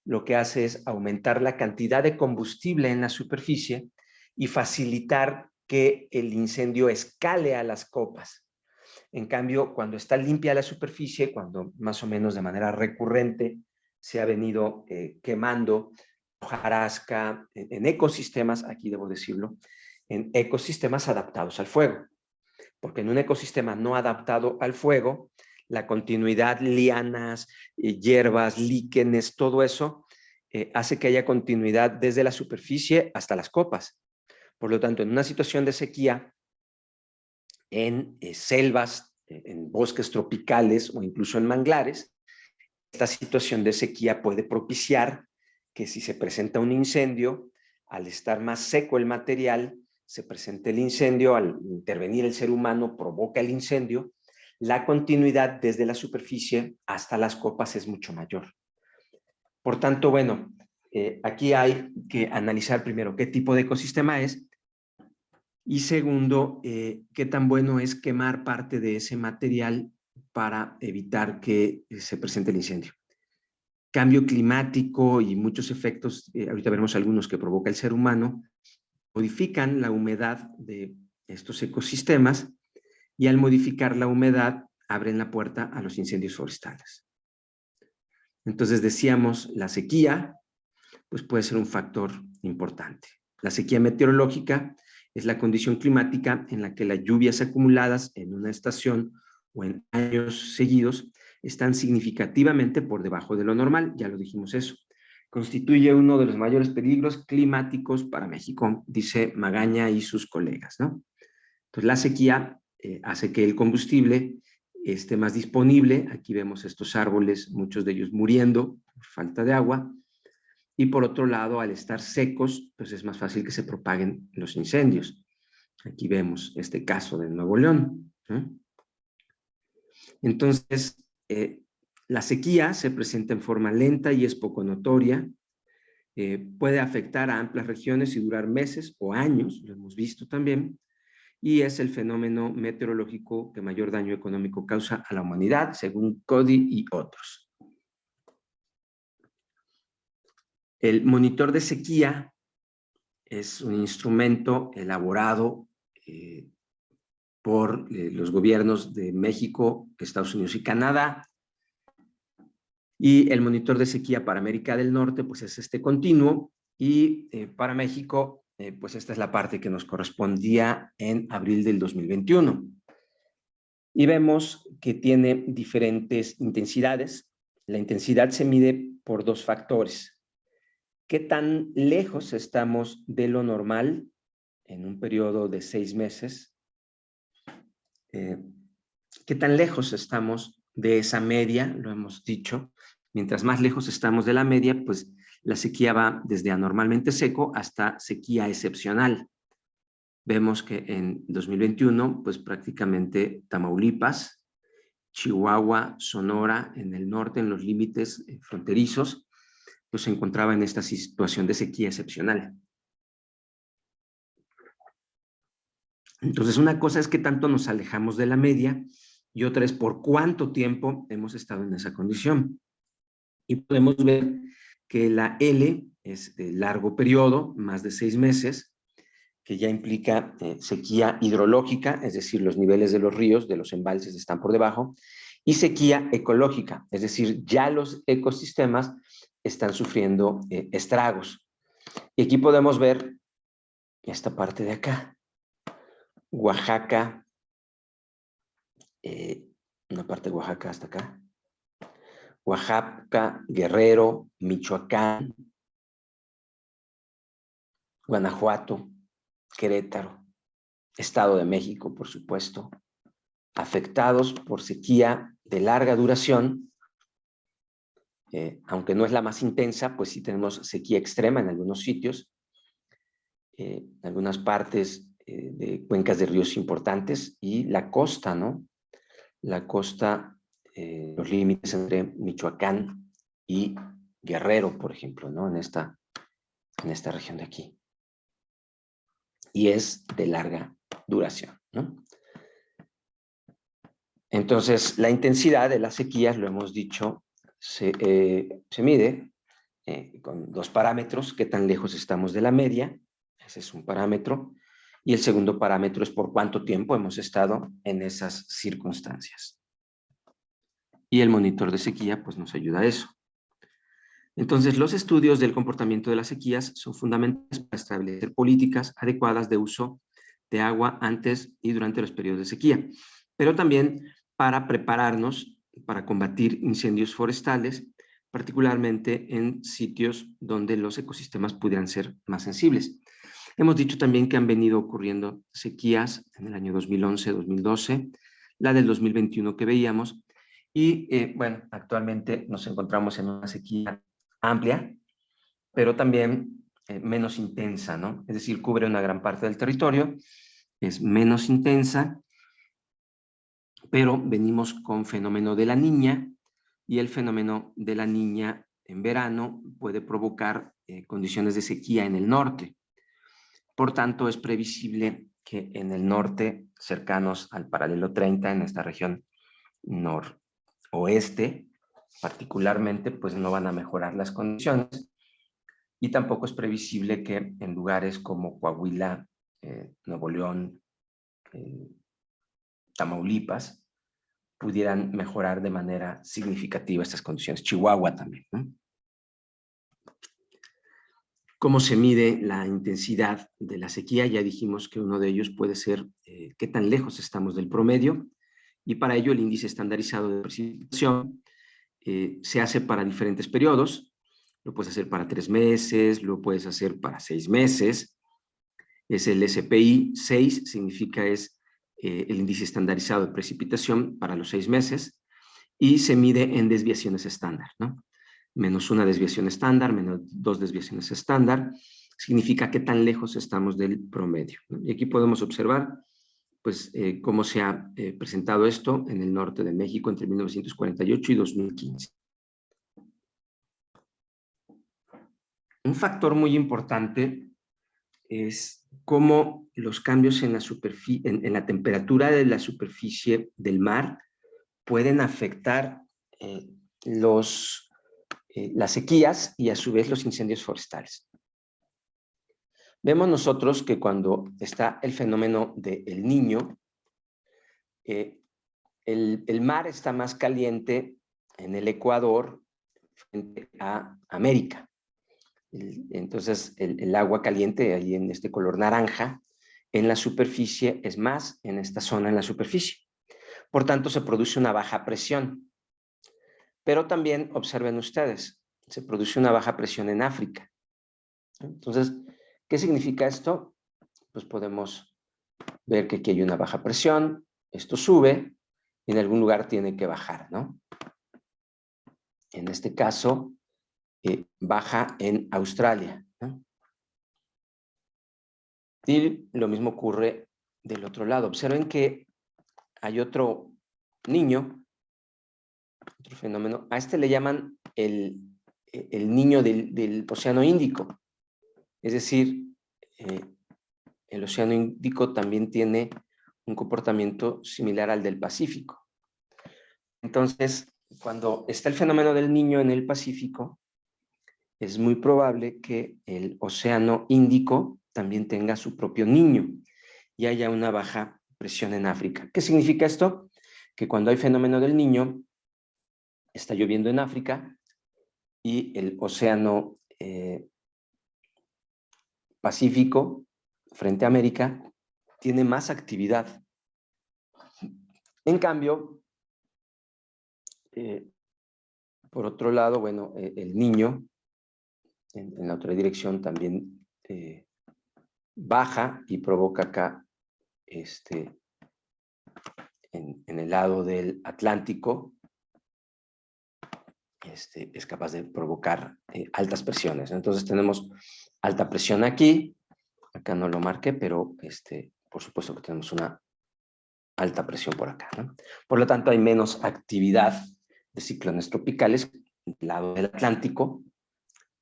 lo que hace es aumentar la cantidad de combustible en la superficie y facilitar que el incendio escale a las copas. En cambio, cuando está limpia la superficie, cuando más o menos de manera recurrente se ha venido eh, quemando hojarasca en ecosistemas, aquí debo decirlo, en ecosistemas adaptados al fuego porque en un ecosistema no adaptado al fuego, la continuidad, lianas, eh, hierbas, líquenes, todo eso eh, hace que haya continuidad desde la superficie hasta las copas. Por lo tanto, en una situación de sequía, en eh, selvas, en bosques tropicales o incluso en manglares, esta situación de sequía puede propiciar que si se presenta un incendio, al estar más seco el material, se presenta el incendio, al intervenir el ser humano provoca el incendio, la continuidad desde la superficie hasta las copas es mucho mayor. Por tanto, bueno, eh, aquí hay que analizar primero qué tipo de ecosistema es y segundo, eh, qué tan bueno es quemar parte de ese material para evitar que eh, se presente el incendio. Cambio climático y muchos efectos, ahorita veremos algunos que provoca el ser humano, modifican la humedad de estos ecosistemas y al modificar la humedad abren la puerta a los incendios forestales. Entonces decíamos, la sequía pues puede ser un factor importante. La sequía meteorológica es la condición climática en la que las lluvias acumuladas en una estación o en años seguidos están significativamente por debajo de lo normal, ya lo dijimos eso. constituye uno de los mayores peligros climáticos para México, dice Magaña y sus colegas. ¿no? Entonces, la sequía eh, hace que el combustible esté más disponible. Aquí vemos estos árboles, muchos de ellos muriendo por falta de agua. Y por otro lado, al estar secos, pues es más fácil que se propaguen los incendios. Aquí vemos este caso de Nuevo León. Entonces, eh, la sequía se presenta en forma lenta y es poco notoria. Eh, puede afectar a amplias regiones y durar meses o años, lo hemos visto también, y es el fenómeno meteorológico que mayor daño económico causa a la humanidad, según Cody y otros. El monitor de sequía es un instrumento elaborado eh, por eh, los gobiernos de México, Estados Unidos y Canadá. Y el monitor de sequía para América del Norte, pues es este continuo. Y eh, para México, pues esta es la parte que nos correspondía en abril del 2021. Y vemos que tiene diferentes intensidades. La intensidad se mide por dos factores. ¿Qué tan lejos estamos de lo normal en un periodo de seis meses? Eh, ¿Qué tan lejos estamos de esa media? Lo hemos dicho. Mientras más lejos estamos de la media, pues la sequía va desde anormalmente seco hasta sequía excepcional. Vemos que en 2021, pues prácticamente Tamaulipas, Chihuahua, Sonora, en el norte, en los límites eh, fronterizos, pues se encontraba en esta situación de sequía excepcional. Entonces, una cosa es que tanto nos alejamos de la media y otra es por cuánto tiempo hemos estado en esa condición. Y podemos ver que la L es de largo periodo, más de seis meses, que ya implica eh, sequía hidrológica, es decir, los niveles de los ríos, de los embalses están por debajo, y sequía ecológica, es decir, ya los ecosistemas están sufriendo eh, estragos. Y aquí podemos ver esta parte de acá. Oaxaca, eh, una parte de Oaxaca hasta acá. Oaxaca, Guerrero, Michoacán, Guanajuato, Querétaro, Estado de México, por supuesto, afectados por sequía de larga duración eh, aunque no es la más intensa, pues sí tenemos sequía extrema en algunos sitios, eh, en algunas partes eh, de cuencas de ríos importantes y la costa, ¿no? La costa, los límites entre Michoacán y Guerrero, por ejemplo, ¿no? En esta, en esta región de aquí. Y es de larga duración, ¿no? Entonces, la intensidad de las sequías, lo hemos dicho, se, eh, se mide eh, con dos parámetros, qué tan lejos estamos de la media, ese es un parámetro, y el segundo parámetro es por cuánto tiempo hemos estado en esas circunstancias. Y el monitor de sequía pues nos ayuda a eso. Entonces, los estudios del comportamiento de las sequías son fundamentales para establecer políticas adecuadas de uso de agua antes y durante los periodos de sequía, pero también para prepararnos para combatir incendios forestales, particularmente en sitios donde los ecosistemas pudieran ser más sensibles. Hemos dicho también que han venido ocurriendo sequías en el año 2011-2012, la del 2021 que veíamos, y eh, bueno, actualmente nos encontramos en una sequía amplia, pero también eh, menos intensa, ¿no? Es decir, cubre una gran parte del territorio, es menos intensa pero venimos con fenómeno de la niña y el fenómeno de la niña en verano puede provocar eh, condiciones de sequía en el norte. Por tanto, es previsible que en el norte, cercanos al paralelo 30, en esta región noroeste, particularmente, pues no van a mejorar las condiciones. Y tampoco es previsible que en lugares como Coahuila, eh, Nuevo León, eh, Tamaulipas, pudieran mejorar de manera significativa estas condiciones. Chihuahua también. ¿Cómo se mide la intensidad de la sequía? Ya dijimos que uno de ellos puede ser eh, qué tan lejos estamos del promedio y para ello el índice estandarizado de precipitación eh, se hace para diferentes periodos. Lo puedes hacer para tres meses, lo puedes hacer para seis meses. Es el SPI 6, significa es eh, el índice estandarizado de precipitación para los seis meses y se mide en desviaciones estándar, ¿no? Menos una desviación estándar, menos dos desviaciones estándar, significa qué tan lejos estamos del promedio. Y aquí podemos observar pues, eh, cómo se ha eh, presentado esto en el norte de México entre 1948 y 2015. Un factor muy importante es cómo los cambios en la, temperatura de la superficie del mar pueden afectar eh, los, las sequías y a su vez los incendios forestales. Vemos nosotros que cuando está el fenómeno del niño, eh, el, mar está más caliente en el Ecuador frente a América. entonces, el, agua caliente, ahí en este color naranja, en la superficie es más en esta zona en la superficie. Por tanto, se produce una baja presión. Pero también, observen ustedes, se produce una baja presión en África. Entonces, ¿Qué significa esto? Pues podemos ver que aquí hay una baja presión, esto sube, y en algún lugar tiene que bajar, ¿no? En este caso, eh, baja en Australia. Y lo mismo ocurre del otro lado. Observen que hay otro niño, otro fenómeno. A este le llaman el, el niño del, del Océano Índico. Es decir, eh, el Océano Índico también tiene un comportamiento similar al del Pacífico. Entonces, cuando está el fenómeno del niño en el Pacífico, es muy probable que el Océano Índico también tenga su propio niño y haya una baja presión en África. ¿Qué significa esto? Que cuando hay fenómeno del niño, está lloviendo en África y el Océano eh, Pacífico, frente a América, tiene más actividad. En cambio, eh, por otro lado, bueno, eh, el niño, en, la otra dirección también eh, baja y provoca acá, este, en, el lado del Atlántico, este, es capaz de provocar altas presiones. Entonces tenemos alta presión aquí, acá no lo marqué, pero este, por supuesto que tenemos una alta presión por acá. Por lo tanto, hay menos actividad de ciclones tropicales del lado del Atlántico,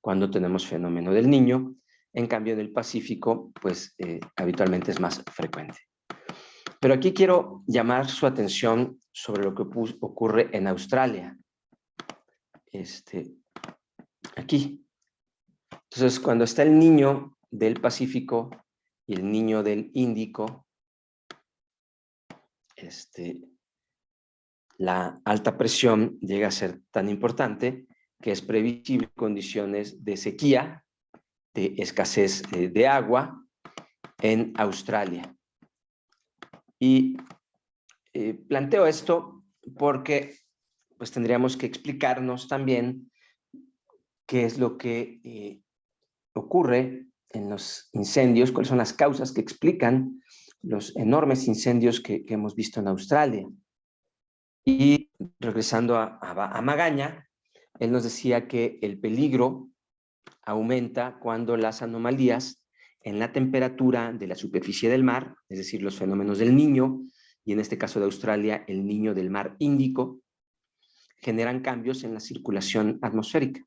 cuando tenemos fenómeno del niño. En cambio, en el Pacífico, pues eh, habitualmente es más frecuente. Pero aquí quiero llamar su atención sobre lo que ocurre en Australia. Este, aquí, entonces, cuando está el niño del Pacífico y el niño del Índico, este, la alta presión llega a ser tan importante que es previsible condiciones de sequía, de escasez eh, de agua en Australia. Y eh, planteo esto porque pues tendríamos que explicarnos también qué es lo que eh, ocurre en los incendios, cuáles son las causas que explican los enormes incendios que, hemos visto en Australia. Y regresando a, a, Magaña, él nos decía que el peligro aumenta cuando las anomalías en la temperatura de la superficie del mar, es decir, los fenómenos del niño, y en este caso de Australia, el niño del mar Índico, generan cambios en la circulación atmosférica.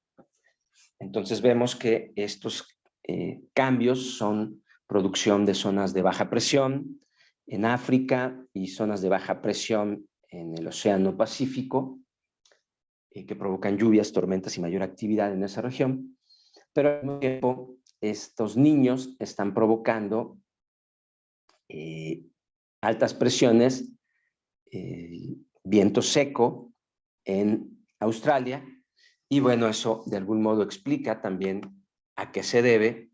Entonces vemos que estos eh, cambios son producción de zonas de baja presión en África y zonas de baja presión en el Océano Pacífico, eh, que provocan lluvias, tormentas y mayor actividad en esa región. Pero al mismo tiempo, estos niños están provocando eh, altas presiones, viento seco en Australia, y bueno, eso de algún modo explica también a qué se debe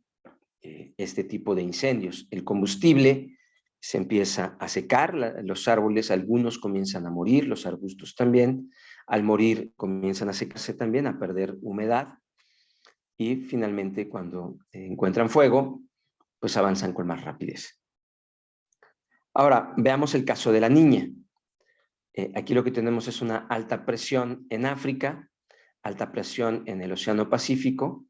eh, este tipo de incendios. El combustible se empieza a secar, los árboles, algunos comienzan a morir, los arbustos también. Al morir comienzan a secarse también, a perder humedad. y finalmente cuando encuentran fuego, pues avanzan con más rapidez. Ahora, veamos el caso de la niña. Eh, aquí lo que tenemos es una alta presión en África, alta presión en el Océano Pacífico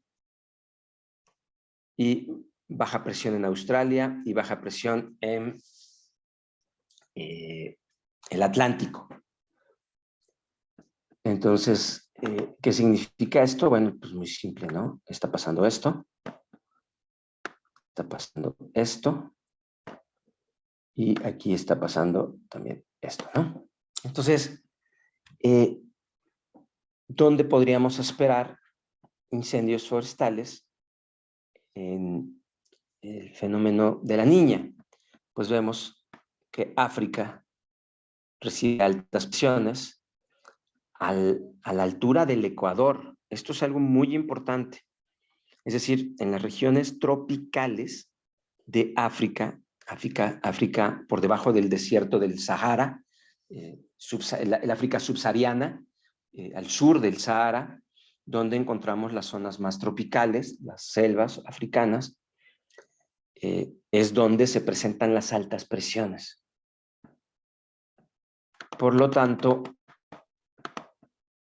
y baja presión en Australia y baja presión en eh, el Atlántico. Entonces, eh, ¿qué significa esto? Bueno, pues muy simple, ¿no? Está pasando esto, está pasando esto, y aquí está pasando también esto, ¿no? Entonces, eh, ¿dónde podríamos esperar incendios forestales en el fenómeno de la niña? Pues vemos que África recibe altas presiones a la altura del Ecuador. Esto es algo muy importante. Es decir, en las regiones tropicales de África, África, África por debajo del desierto del Sahara, eh, el, África subsahariana, eh, al sur del Sahara, donde encontramos las zonas más tropicales, las selvas africanas, eh, es donde se presentan las altas presiones. Por lo tanto,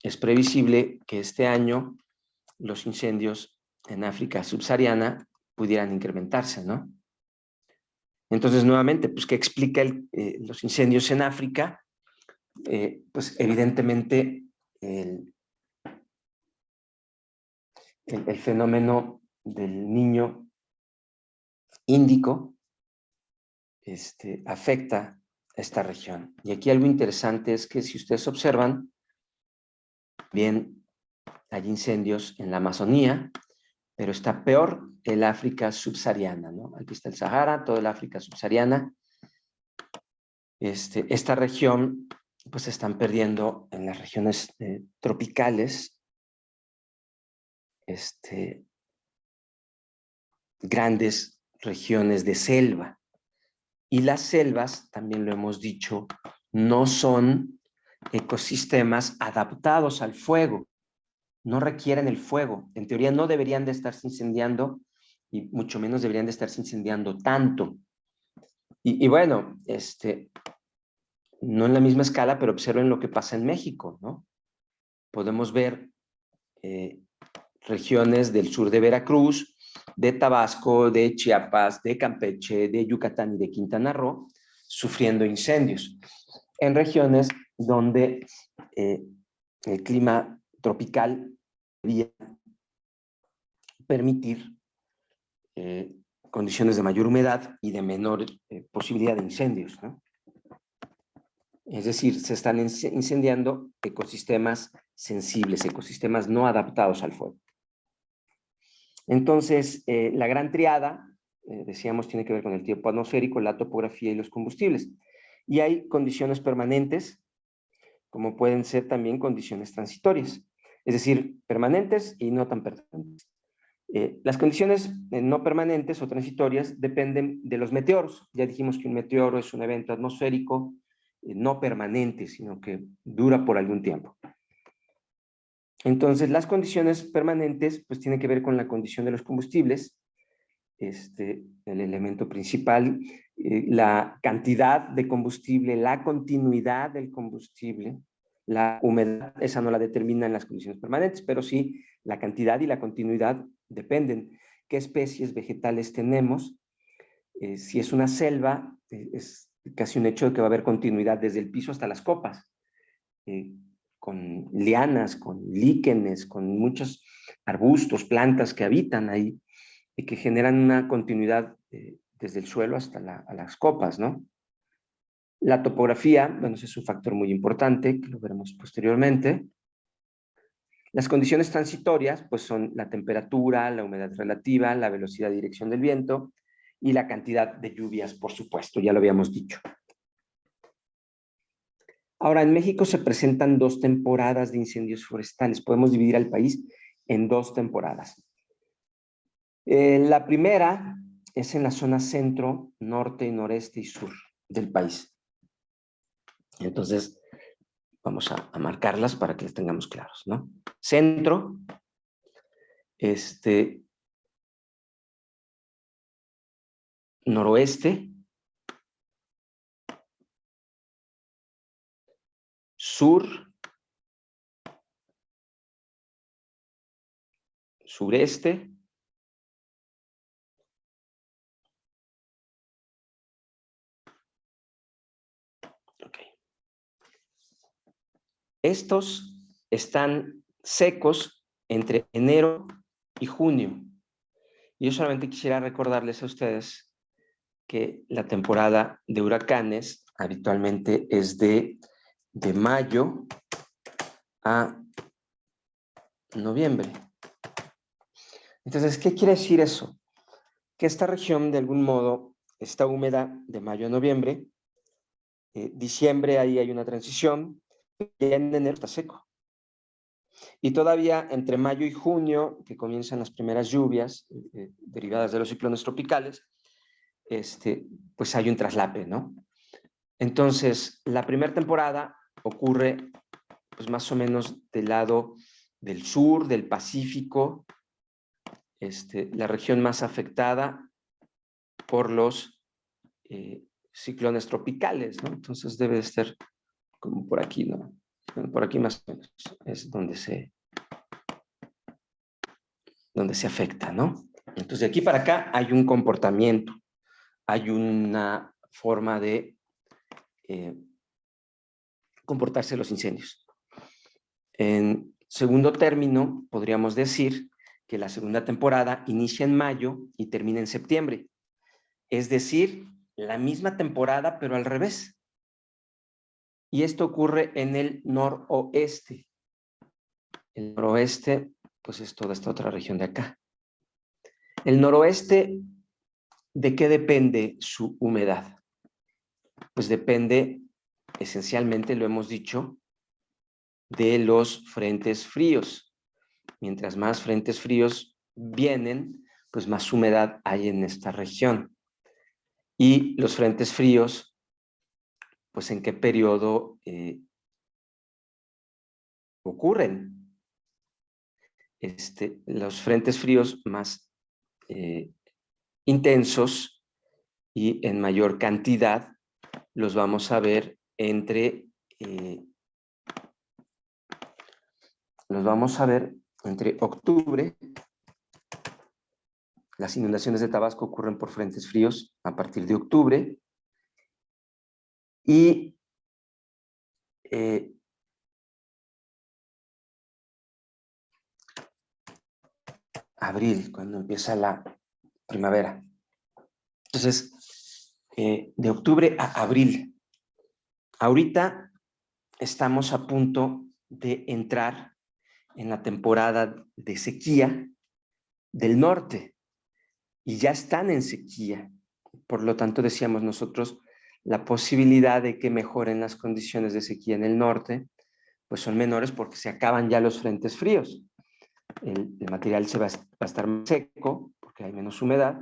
es previsible que este año los incendios en África subsahariana pudieran incrementarse, ¿no? Entonces, nuevamente, pues, ¿qué explica los incendios en África? Eh, pues evidentemente el, el, fenómeno del niño índico este, afecta a esta región. Y aquí algo interesante es que si ustedes observan, bien hay incendios en la Amazonía, pero está peor el África subsahariana. Aquí está el Sahara, toda el África subsahariana. Este, esta región pues se están perdiendo en las regiones eh, tropicales este, grandes regiones de selva. Y las selvas, también lo hemos dicho, no son ecosistemas adaptados al fuego, no requieren el fuego. En teoría no deberían de estarse incendiando y mucho menos deberían de estarse incendiando tanto. Y, y bueno, este, no en la misma escala, pero observen lo que pasa en México, ¿no? Podemos ver eh, regiones del sur de Veracruz, de Tabasco, de Chiapas, de Campeche, de Yucatán y de Quintana Roo, sufriendo incendios. En regiones donde eh, el clima tropical debería permitir eh, condiciones de mayor humedad y de menor posibilidad de incendios. ¿no? Es decir, se están incendiando ecosistemas sensibles, ecosistemas no adaptados al fuego. Entonces, eh, la gran triada, eh, decíamos, tiene que ver con el tiempo atmosférico, la topografía y los combustibles. Y hay condiciones permanentes, como pueden ser también condiciones transitorias, es decir, permanentes y no tan permanentes. Eh, las condiciones no permanentes o transitorias dependen de los meteoros. Ya dijimos que un meteoro es un evento atmosférico no permanente, sino que dura por algún tiempo. Entonces, las condiciones permanentes, pues tienen que ver con la condición de los combustibles, este, el elemento principal, eh, la cantidad de combustible, la continuidad del combustible, la humedad, esa no la determinan las condiciones permanentes, pero sí la cantidad y la continuidad dependen. ¿Qué especies vegetales tenemos? Eh, si es una selva, es casi un hecho de que va a haber continuidad desde el piso hasta las copas, eh, con lianas, con líquenes, con muchos arbustos, plantas que habitan ahí y que generan una continuidad eh, desde el suelo hasta las copas, ¿no? La topografía, bueno, es un factor muy importante, que lo veremos posteriormente. Las condiciones transitorias, pues son la temperatura, la humedad relativa, la velocidad y dirección del viento, y la cantidad de lluvias, por supuesto, ya lo habíamos dicho. Ahora, en México se presentan dos temporadas de incendios forestales. Podemos dividir al país en dos temporadas. Eh, la primera es en la zona centro, norte, noreste y sur del país. Entonces, vamos a, marcarlas para que las tengamos claros. ¿no? Centro, este, noroeste, sur, sureste, Estos están secos entre enero y junio. Y yo solamente quisiera recordarles a ustedes que la temporada de huracanes habitualmente es de, de mayo a noviembre. Entonces, ¿qué quiere decir eso? Que esta región de algún modo está húmeda de mayo a noviembre. Eh, diciembre ahí hay una transición, ya en enero está seco. Y todavía entre mayo y junio, que comienzan las primeras lluvias eh, derivadas de los ciclones tropicales, este, pues hay un traslape, ¿no? Entonces, la primera temporada ocurre pues más o menos del lado del sur, del Pacífico, este, la región más afectada por los eh, ciclones tropicales, ¿no? Entonces debe de estar como por aquí, ¿no? Por aquí más o menos es donde se, donde se afecta, ¿no? Entonces de aquí para acá hay un comportamiento, hay una forma de eh, comportarse los incendios. En segundo término, podríamos decir que la segunda temporada inicia en mayo y termina en septiembre. Es decir, la misma temporada, pero al revés. Y esto ocurre en el noroeste. El noroeste, pues es toda esta otra región de acá. El noroeste, ¿de qué depende su humedad? Pues depende, esencialmente lo hemos dicho, de los frentes fríos. Mientras más frentes fríos vienen, pues más humedad hay en esta región. Y los frentes fríos pues en qué periodo eh, ocurren. Este, los frentes fríos más eh, intensos y en mayor cantidad los vamos a ver entre eh, los vamos a ver entre octubre. Las inundaciones de Tabasco ocurren por frentes fríos a partir de octubre. Y eh, abril, cuando empieza la primavera. Entonces, eh, de octubre a abril. Ahorita estamos a punto de entrar en la temporada de sequía del norte y ya están en sequía. Por lo tanto, decíamos nosotros, la posibilidad de que mejoren las condiciones de sequía en el norte, pues son menores porque se acaban ya los frentes fríos. El, material se va, a estar más seco porque hay menos humedad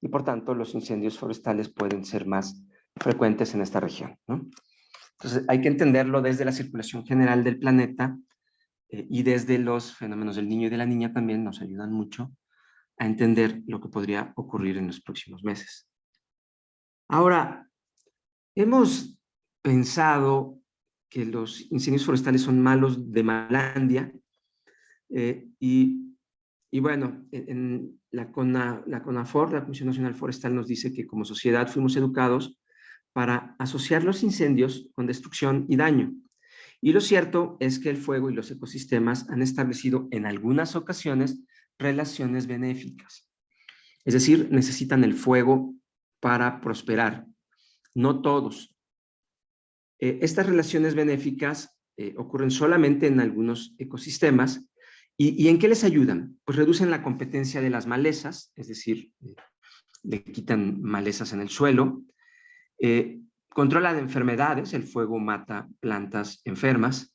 y por tanto los incendios forestales pueden ser más frecuentes en esta región. Entonces hay que entenderlo desde la circulación general del planeta eh, y desde los fenómenos del niño y de la niña también nos ayudan mucho a entender lo que podría ocurrir en los próximos meses. Ahora, Hemos pensado que los incendios forestales son malos de Malandia eh, y, bueno, la, CONA, la CONAFOR, la Comisión Nacional Forestal, nos dice que como sociedad fuimos educados para asociar los incendios con destrucción y daño. Y lo cierto es que el fuego y los ecosistemas han establecido en algunas ocasiones relaciones benéficas. Es decir, necesitan el fuego para prosperar, no todos. Eh, estas relaciones benéficas eh, ocurren solamente en algunos ecosistemas. ¿Y, en qué les ayudan? Pues reducen la competencia de las malezas, es decir, eh, le quitan malezas en el suelo, controlan enfermedades, el fuego mata plantas enfermas,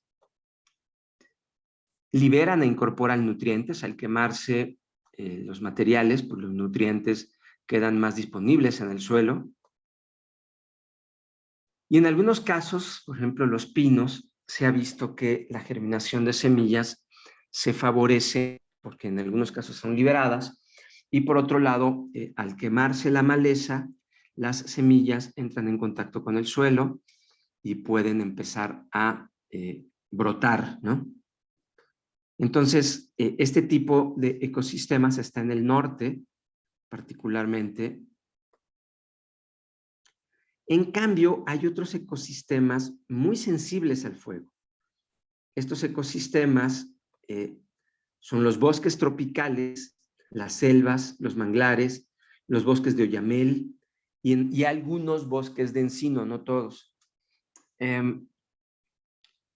liberan e incorporan nutrientes, al quemarse los materiales, pues los nutrientes quedan más disponibles en el suelo, y en algunos casos, por ejemplo los pinos, se ha visto que la germinación de semillas se favorece porque en algunos casos son liberadas, y por otro lado, eh, al quemarse la maleza, las semillas entran en contacto con el suelo y pueden empezar a eh, brotar, ¿no? Entonces, eh, este tipo de ecosistemas está en el norte, particularmente. En cambio, hay otros ecosistemas muy sensibles al fuego. Estos ecosistemas eh, son los bosques tropicales, las selvas, los manglares, los bosques de oyamel y, algunos bosques de encino, no todos. Em,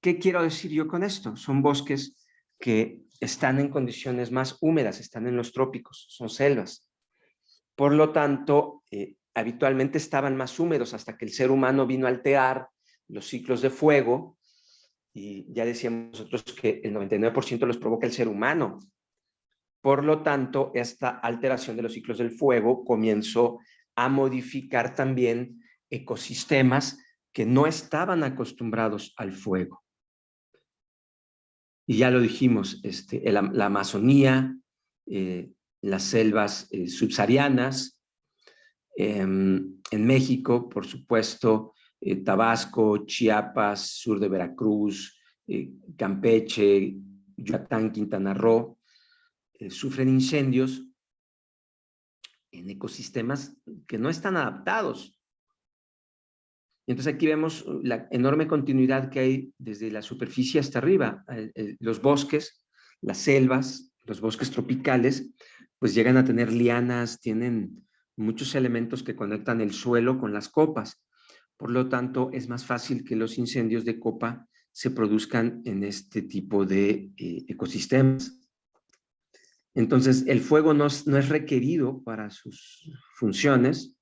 ¿Qué quiero decir yo con esto? Son bosques que están en condiciones más húmedas, están en los trópicos, son selvas. Por lo tanto, eh, habitualmente estaban más húmedos hasta que el ser humano vino a alterar los ciclos de fuego y ya decíamos nosotros que el 99% los provoca el ser humano. Por lo tanto, esta alteración de los ciclos del fuego comenzó a modificar también ecosistemas que no estaban acostumbrados al fuego y ya lo dijimos, este, la Amazonía, eh, las selvas eh, subsaharianas, em, en México, por supuesto, eh, Tabasco, Chiapas, sur de Veracruz, Campeche, Yucatán, Quintana Roo, sufren incendios en ecosistemas que no están adaptados y entonces aquí vemos la enorme continuidad que hay desde la superficie hasta arriba. Los bosques, las selvas, los bosques tropicales, pues llegan a tener lianas, tienen muchos elementos que conectan el suelo con las copas. Por lo tanto, es más fácil que los incendios de copa se produzcan en este tipo de eh, ecosistemas. Entonces, el fuego no es requerido para sus funciones,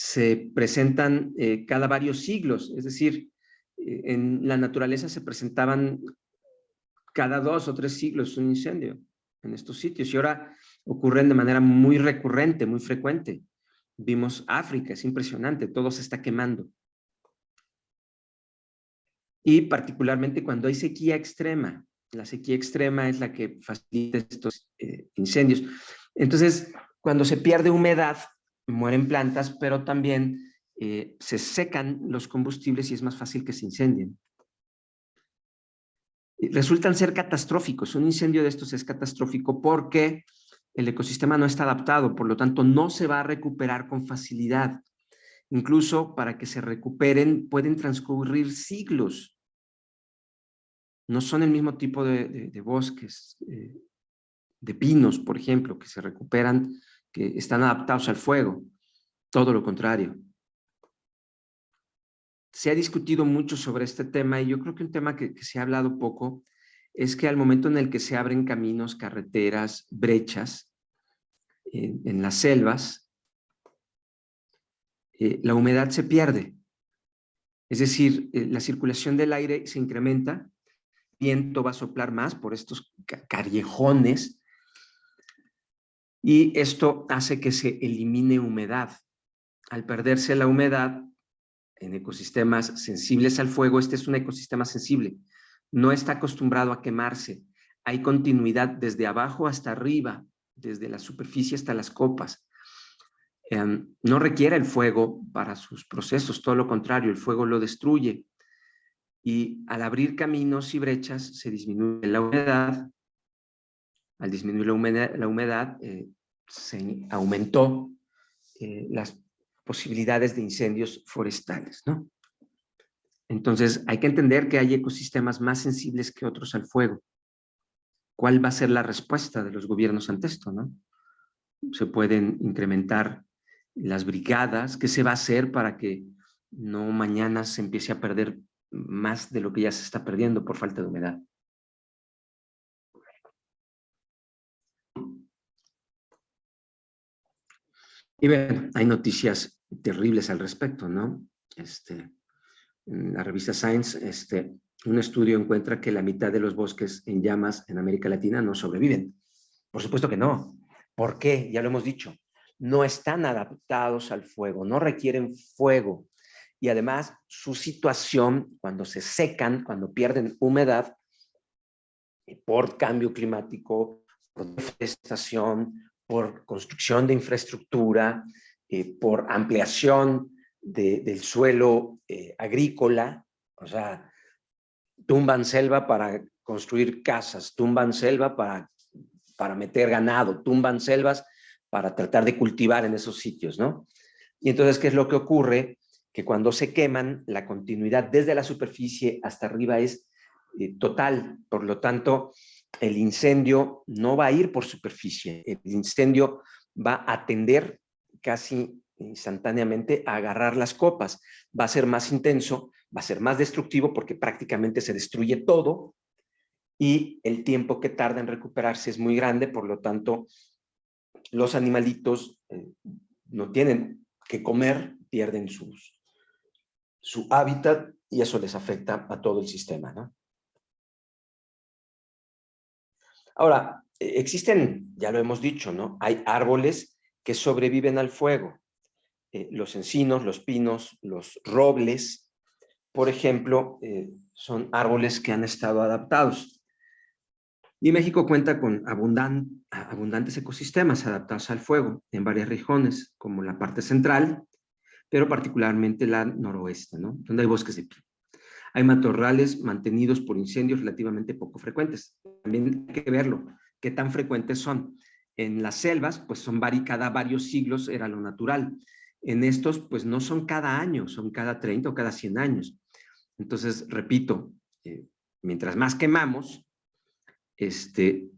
se presentan eh, cada varios siglos, es decir, eh, en la naturaleza se presentaban cada dos o tres siglos un incendio en estos sitios y ahora ocurren de manera muy recurrente, muy frecuente. Vimos África, es impresionante, todo se está quemando. Y particularmente cuando hay sequía extrema, la sequía extrema es la que facilita estos eh, incendios. Entonces, cuando se pierde humedad, mueren plantas, pero también eh, se secan los combustibles y es más fácil que se incendien. Resultan ser catastróficos. Un incendio de estos es catastrófico porque el ecosistema no está adaptado, por lo tanto no se va a recuperar con facilidad. Incluso para que se recuperen pueden transcurrir siglos. No son el mismo tipo de, bosques, eh, de pinos, por ejemplo, que se recuperan que están adaptados al fuego, todo lo contrario. Se ha discutido mucho sobre este tema y yo creo que un tema que, se ha hablado poco es que al momento en el que se abren caminos, carreteras, brechas en, las selvas, eh, la humedad se pierde. Es decir, eh, la circulación del aire se incrementa, viento va a soplar más por estos callejones y esto hace que se elimine humedad. Al perderse la humedad en ecosistemas sensibles al fuego, este es un ecosistema sensible, no está acostumbrado a quemarse. Hay continuidad desde abajo hasta arriba, desde la superficie hasta las copas. Em, no requiere el fuego para sus procesos, todo lo contrario, el fuego lo destruye. Y al abrir caminos y brechas se disminuye la humedad, al disminuir la humedad, eh, se aumentó eh, las posibilidades de incendios forestales, ¿no? Entonces, hay que entender que hay ecosistemas más sensibles que otros al fuego. ¿Cuál va a ser la respuesta de los gobiernos ante esto, no? Se pueden incrementar las brigadas. ¿Qué se va a hacer para que no mañana se empiece a perder más de lo que ya se está perdiendo por falta de humedad? Y bueno, hay noticias terribles al respecto, ¿no? Este, en la revista Science, este, un estudio encuentra que la mitad de los bosques en llamas en América Latina no sobreviven. Por supuesto que no. ¿Por qué? Ya lo hemos dicho. No están adaptados al fuego, no requieren fuego. Y además, su situación, cuando se secan, cuando pierden humedad, por cambio climático, por deforestación, por construcción de infraestructura, eh, por ampliación del suelo eh, agrícola, o sea, tumban selva para construir casas, tumban selva para, para meter ganado, tumban selvas para tratar de cultivar en esos sitios, ¿no? Y entonces, ¿qué es lo que ocurre? Que cuando se queman, la continuidad desde la superficie hasta arriba es eh, total, por lo tanto, el incendio no va a ir por superficie, el incendio va a tender casi instantáneamente a agarrar las copas, va a ser más intenso, va a ser más destructivo porque prácticamente se destruye todo y el tiempo que tarda en recuperarse es muy grande, por lo tanto, los animalitos eh, no tienen que comer, pierden sus, su hábitat y eso les afecta a todo el sistema. ¿no? Ahora, e, existen, ya lo hemos dicho, ¿no? Hay árboles que sobreviven al fuego. Eh, los encinos, los pinos, los robles, por ejemplo, eh, son árboles que han estado adaptados. Y México cuenta con abundantes ecosistemas adaptados al fuego en varias regiones, como la parte central, pero particularmente la noroeste, ¿no? donde hay bosques de pino. Hay matorrales mantenidos por incendios relativamente poco frecuentes. También hay que verlo, qué tan frecuentes son. En las selvas, pues son cada varios siglos era lo natural. En estos, pues no son cada año, son cada 30 o cada 100 años. Entonces, repito, eh, mientras más quemamos, este,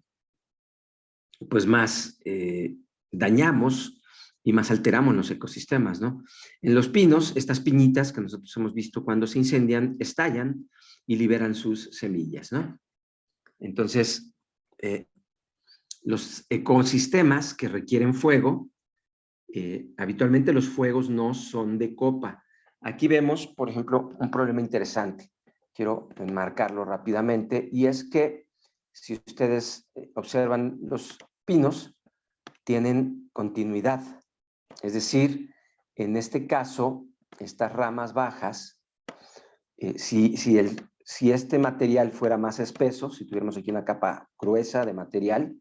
pues más eh, dañamos y más alteramos los ecosistemas, ¿no? En los pinos, estas piñitas que nosotros hemos visto cuando se incendian, estallan y liberan sus semillas, ¿no? Entonces, eh, los ecosistemas que requieren fuego, habitualmente los fuegos no son de copa. Aquí vemos, por ejemplo, un problema interesante. Quiero enmarcarlo rápidamente y es que si ustedes eh, observan los pinos, tienen continuidad es decir, en este caso, estas ramas bajas, eh, si, si, este material fuera más espeso, si tuviéramos aquí una capa gruesa de material,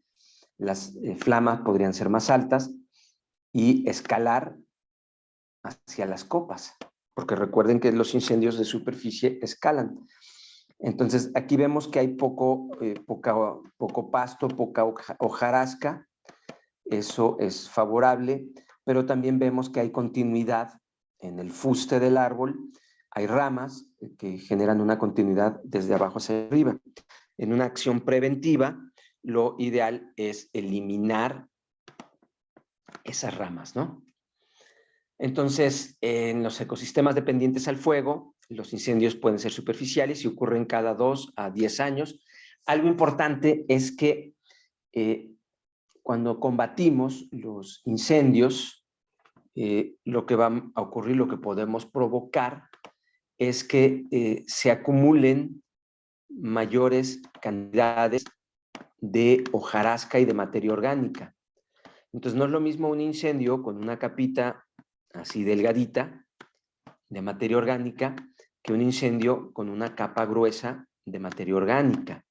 las eh, flamas podrían ser más altas y escalar hacia las copas, porque recuerden que los incendios de superficie escalan. Entonces, aquí vemos que hay poco, eh, poco pasto, poca hojarasca, eso es favorable pero también vemos que hay continuidad en el fuste del árbol, hay ramas que generan una continuidad desde abajo hacia arriba. En una acción preventiva, lo ideal es eliminar esas ramas, ¿no? Entonces, en los ecosistemas dependientes al fuego, los incendios pueden ser superficiales y ocurren cada dos a diez años. Algo importante es que eh, cuando combatimos los incendios, eh, lo que va a ocurrir, lo que podemos provocar, es que eh, se acumulen mayores cantidades de hojarasca y de materia orgánica. Entonces no es lo mismo un incendio con una capita así delgadita de materia orgánica que un incendio con una capa gruesa de materia orgánica.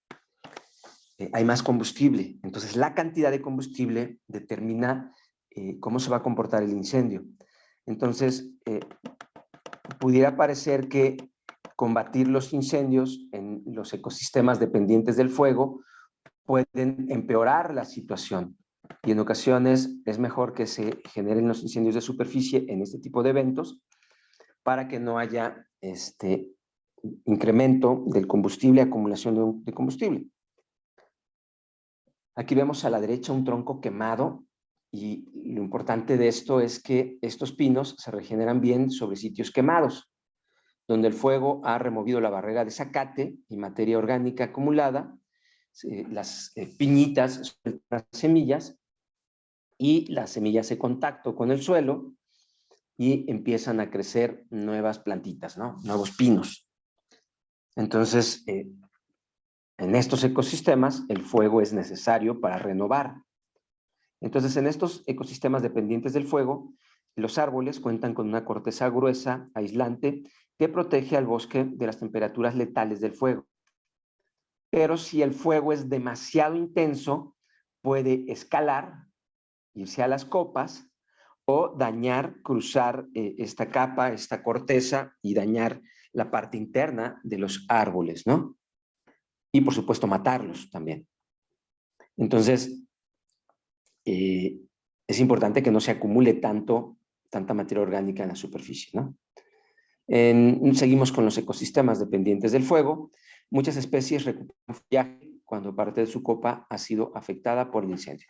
Eh, hay más combustible, entonces la cantidad de combustible determina eh, cómo se va a comportar el incendio. Entonces, eh, pudiera parecer que combatir los incendios en los ecosistemas dependientes del fuego pueden empeorar la situación y en ocasiones es mejor que se generen los incendios de superficie en este tipo de eventos para que no haya este incremento del combustible, acumulación de combustible. Aquí vemos a la derecha un tronco quemado y lo importante de esto es que estos pinos se regeneran bien sobre sitios quemados, donde el fuego ha removido la barrera de zacate y materia orgánica acumulada, las eh, piñitas las semillas y las semillas se contacto con el suelo y empiezan a crecer nuevas plantitas, ¿no? nuevos pinos. Entonces, eh, en estos ecosistemas el fuego es necesario para renovar entonces, en estos ecosistemas dependientes del fuego, los árboles cuentan con una corteza gruesa, aislante, que protege al bosque de las temperaturas letales del fuego. pero si el fuego es demasiado intenso, puede escalar, irse a las copas o dañar, cruzar eh, esta capa, esta corteza y dañar la parte interna de los árboles, ¿no? Y por supuesto matarlos también. Entonces, eh, es importante que no se acumule tanto, tanta materia orgánica en la superficie, ¿no? seguimos con los ecosistemas dependientes del fuego. Muchas especies recuperan follaje cuando parte de su copa ha sido afectada por el incendio.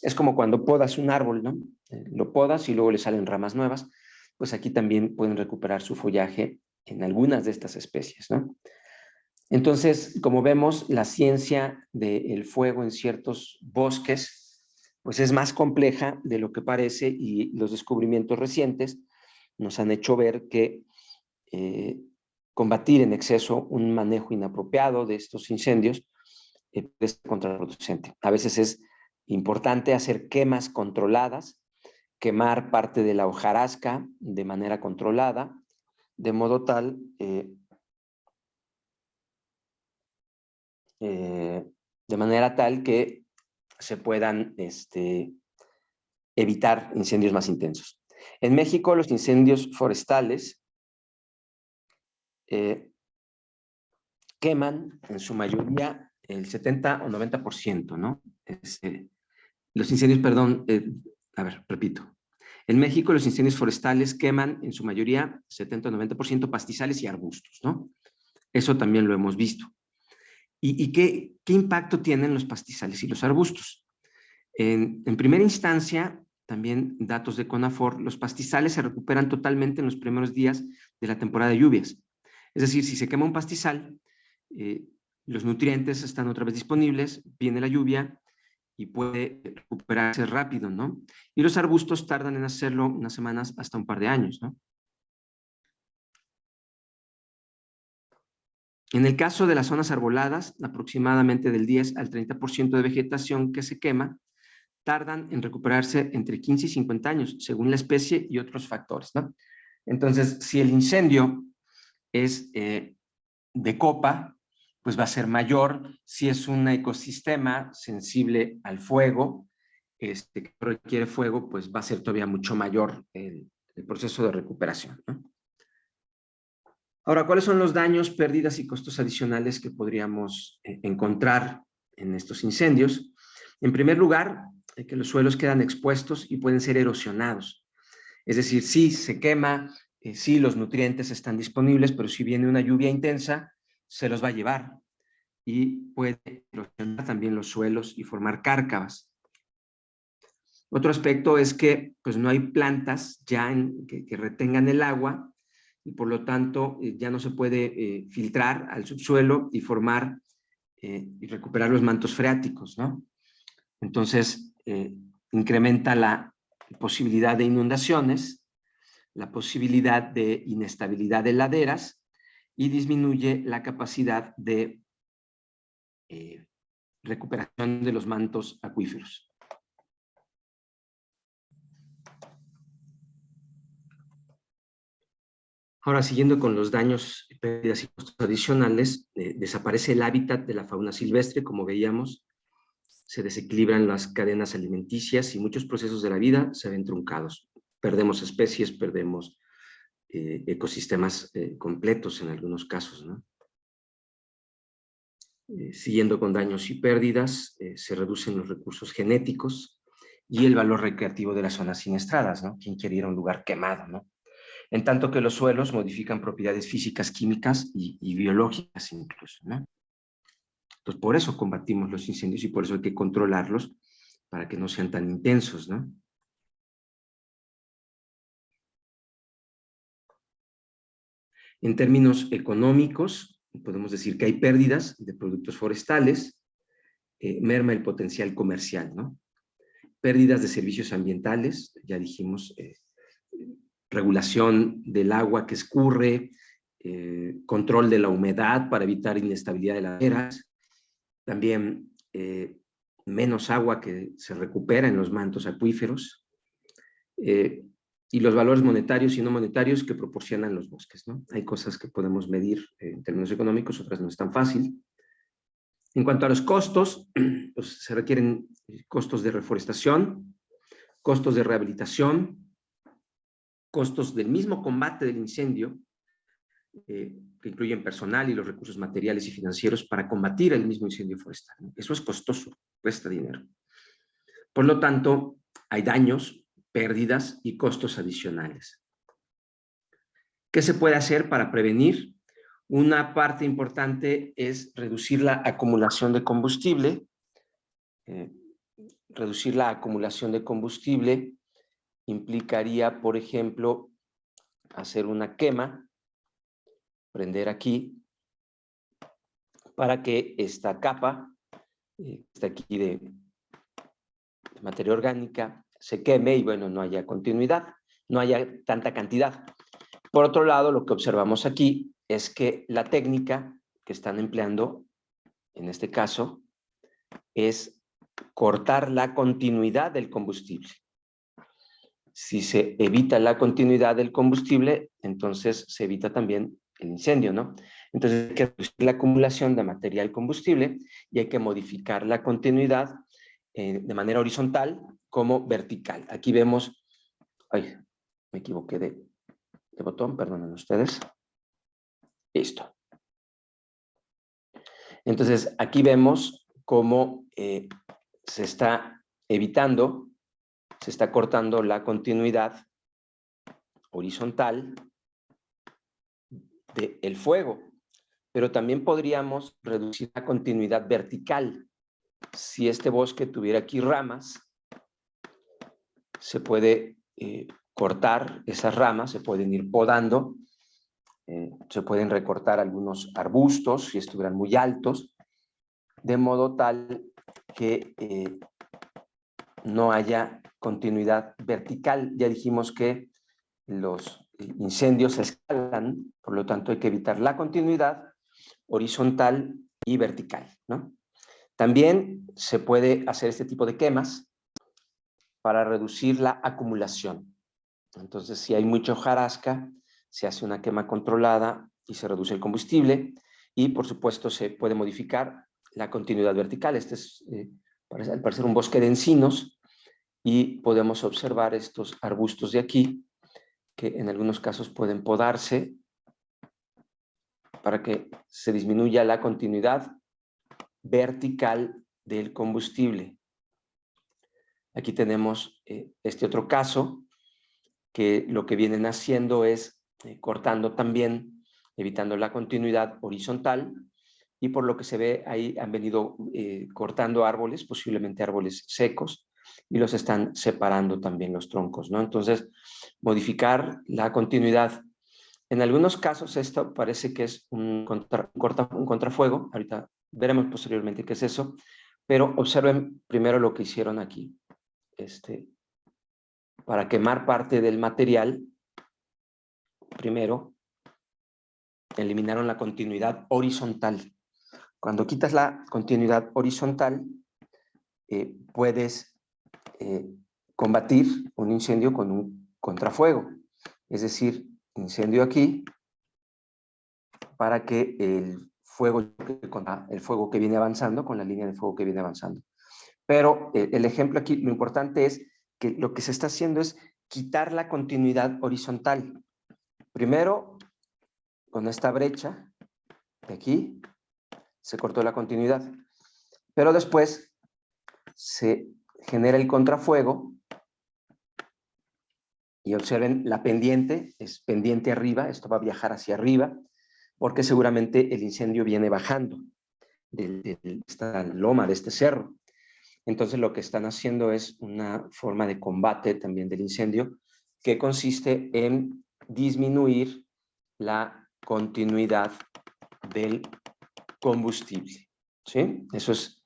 Es como cuando podas un árbol, ¿no? Eh, lo podas y luego le salen ramas nuevas, pues aquí también pueden recuperar su follaje en algunas de estas especies, ¿no? Entonces, como vemos, la ciencia del fuego en ciertos bosques, pues es más compleja de lo que parece y los descubrimientos recientes nos han hecho ver que eh, combatir en exceso un manejo inapropiado de estos incendios eh, es contraproducente. A veces es importante hacer quemas controladas, quemar parte de la hojarasca de manera controlada, de modo tal eh, eh, de manera tal que se puedan este, evitar incendios más intensos. En México los incendios forestales queman en su mayoría el 70 o 90%, ¿no? Este, los incendios, perdón, eh, a ver, repito. En México los incendios forestales queman en su mayoría 70 o 90% pastizales y arbustos, ¿no? Eso también lo hemos visto. ¿Y, qué, impacto tienen los pastizales y los arbustos? En, en primera instancia, también datos de CONAFOR, los pastizales se recuperan totalmente en los primeros días de la temporada de lluvias. Es decir, si se quema un pastizal, eh, los nutrientes están otra vez disponibles, viene la lluvia y puede recuperarse rápido, ¿no? Y los arbustos tardan en hacerlo unas semanas hasta un par de años, ¿no? En el caso de las zonas arboladas, aproximadamente del 10 al 30% de vegetación que se quema, tardan en recuperarse entre 15 y 50 años, según la especie y otros factores, ¿no? Entonces, si el incendio es eh, de copa, pues va a ser mayor. Si es un ecosistema sensible al fuego, este, que requiere fuego, pues va a ser todavía mucho mayor el, proceso de recuperación. Ahora, ¿cuáles son los daños, pérdidas y costos adicionales que podríamos eh, encontrar en estos incendios? En primer lugar, que los suelos quedan expuestos y pueden ser erosionados. Es decir, sí se quema, eh, sí los nutrientes están disponibles, pero si viene una lluvia intensa, se los va a llevar y puede erosionar también los suelos y formar cárcavas. Otro aspecto es que pues, no hay plantas ya que, retengan el agua y por lo tanto eh, ya no se puede eh, filtrar al subsuelo y formar eh, y recuperar los mantos freáticos, ¿no? Entonces, incrementa la posibilidad de inundaciones, la posibilidad de inestabilidad de laderas y disminuye la capacidad de eh, recuperación de los mantos acuíferos. Ahora, siguiendo con los daños, pérdidas y costos adicionales, eh, desaparece el hábitat de la fauna silvestre, como veíamos, se desequilibran las cadenas alimenticias y muchos procesos de la vida se ven truncados. Perdemos especies, perdemos eh, ecosistemas eh, completos en algunos casos. Eh, siguiendo con daños y pérdidas, se reducen los recursos genéticos y el valor recreativo de las zonas siniestradas, ¿no? ¿Quién quiere ir a un lugar quemado, no? En tanto que los suelos modifican propiedades físicas, químicas y, y biológicas incluso, ¿no? Entonces, por eso combatimos los incendios y por eso hay que controlarlos para que no sean tan intensos, ¿no? En términos económicos, podemos decir que hay pérdidas de productos forestales, eh, merma el potencial comercial, ¿no? Pérdidas de servicios ambientales, ya dijimos, eh, regulación del agua que escurre, eh, control de la humedad para evitar inestabilidad de las laderas, también menos agua que se recupera en los mantos acuíferos, y los valores monetarios y no monetarios que proporcionan los bosques. ¿no? Hay cosas que podemos medir en términos económicos, otras no es tan fácil. En cuanto a los costos, [clears throat] pues se requieren costos de reforestación, costos de rehabilitación, costos del mismo combate del incendio, eh, que incluyen personal y los recursos materiales y financieros para combatir el mismo incendio forestal. Eso es costoso, cuesta dinero. Por lo tanto, hay daños, pérdidas y costos adicionales. ¿Qué se puede hacer para prevenir? Una parte importante es reducir la acumulación de combustible. Eh, reducir la acumulación de combustible implicaría, por ejemplo, hacer una quema, prender aquí, para que esta capa, eh, está aquí de, de materia orgánica, se queme y bueno, no haya continuidad, no haya tanta cantidad. Por otro lado, lo que observamos aquí es que la técnica que están empleando, en este caso, es cortar la continuidad del combustible. Si se evita la continuidad del combustible, entonces se evita también el incendio, ¿no? Entonces hay que reducir la acumulación de material combustible y hay que modificar la continuidad eh, de manera horizontal como vertical. Aquí vemos, ay, me equivoqué de, botón, perdonen ustedes. Listo. Entonces, aquí vemos cómo eh, se está evitando, se está cortando la continuidad horizontal del fuego, pero también podríamos reducir la continuidad vertical. Si este bosque tuviera aquí ramas, se puede eh, cortar esas ramas, se pueden ir podando, eh, se pueden recortar algunos arbustos si estuvieran muy altos, de modo tal que eh, no haya continuidad vertical. Ya dijimos que los incendios se escalan, por lo tanto hay que evitar la continuidad horizontal y vertical. ¿no? También se puede hacer este tipo de quemas para reducir la acumulación. Entonces, si hay mucha hojarasca, se hace una quema controlada y se reduce el combustible y, por supuesto, se puede modificar la continuidad vertical. Este es, eh, al parecer, un bosque de encinos y podemos observar estos arbustos de aquí que en algunos casos pueden podarse para que se disminuya la continuidad vertical del combustible. Aquí tenemos eh, este otro caso que lo que vienen haciendo es eh, cortando también, evitando la continuidad horizontal y por lo que se ve ahí han venido eh, cortando árboles, posiblemente árboles secos, y los están separando también los troncos, ¿no? Entonces, modificar la continuidad. En algunos casos esto parece que es un, un contrafuego, ahorita veremos posteriormente qué es eso, pero observen primero lo que hicieron aquí. Este, para quemar parte del material, primero, eliminaron la continuidad horizontal. Cuando quitas la continuidad horizontal, eh, puedes eh, combatir un incendio con un contrafuego. Es decir, incendio aquí para que el fuego, el fuego que viene avanzando, con la línea de fuego que viene avanzando. Pero eh, el ejemplo aquí, lo importante es que lo que se está haciendo es quitar la continuidad horizontal. Primero, con esta brecha de aquí, se cortó la continuidad. Pero después se genera el contrafuego y observen la pendiente, es pendiente arriba, esto va a viajar hacia arriba, porque seguramente el incendio viene bajando de, esta loma, de este cerro. Entonces lo que están haciendo es una forma de combate también del incendio que consiste en disminuir la continuidad del combustible. ¿sí? Eso es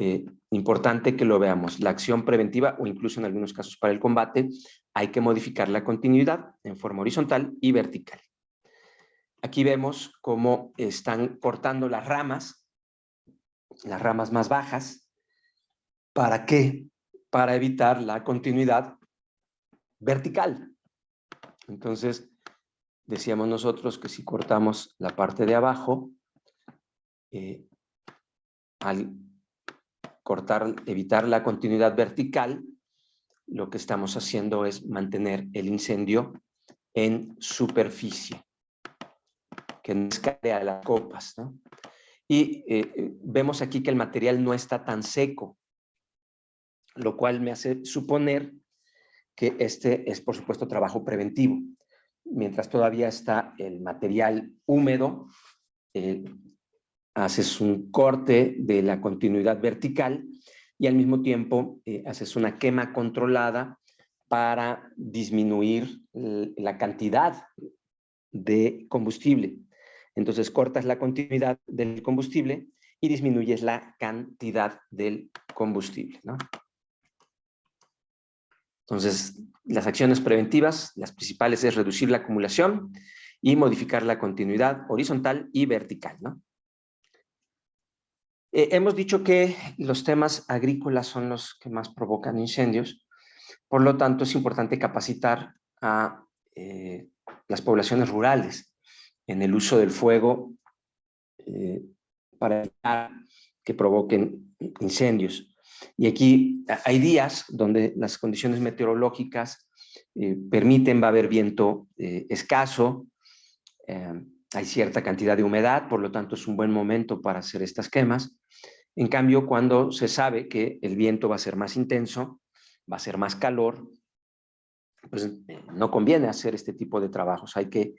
eh, importante que lo veamos. La acción preventiva o incluso en algunos casos para el combate hay que modificar la continuidad en forma horizontal y vertical. Aquí vemos cómo están cortando las ramas, las ramas más bajas, ¿Para qué? Para evitar la continuidad vertical. Entonces, decíamos nosotros que si cortamos la parte de abajo, eh, al cortar, evitar la continuidad vertical, lo que estamos haciendo es mantener el incendio en superficie, que no escale a las copas. Y eh, vemos aquí que el material no está tan seco, lo cual me hace suponer que este es, por supuesto, trabajo preventivo. Mientras todavía está el material húmedo, eh, haces un corte de la continuidad vertical y al mismo tiempo eh, haces una quema controlada para disminuir la cantidad de combustible. Entonces cortas la continuidad del combustible y disminuyes la cantidad del combustible. Entonces, las acciones preventivas, las principales es reducir la acumulación y modificar la continuidad horizontal y vertical. ¿no? Eh, hemos dicho que los temas agrícolas son los que más provocan incendios, por lo tanto es importante capacitar a eh, las poblaciones rurales en el uso del fuego eh, para evitar que provoquen incendios. Y aquí hay días donde las condiciones meteorológicas permiten, va a haber viento escaso, hay cierta cantidad de humedad, por lo tanto es un buen momento para hacer estas quemas. En cambio, cuando se sabe que el viento va a ser más intenso, va a ser más calor, pues eh, no conviene hacer este tipo de trabajos. Hay que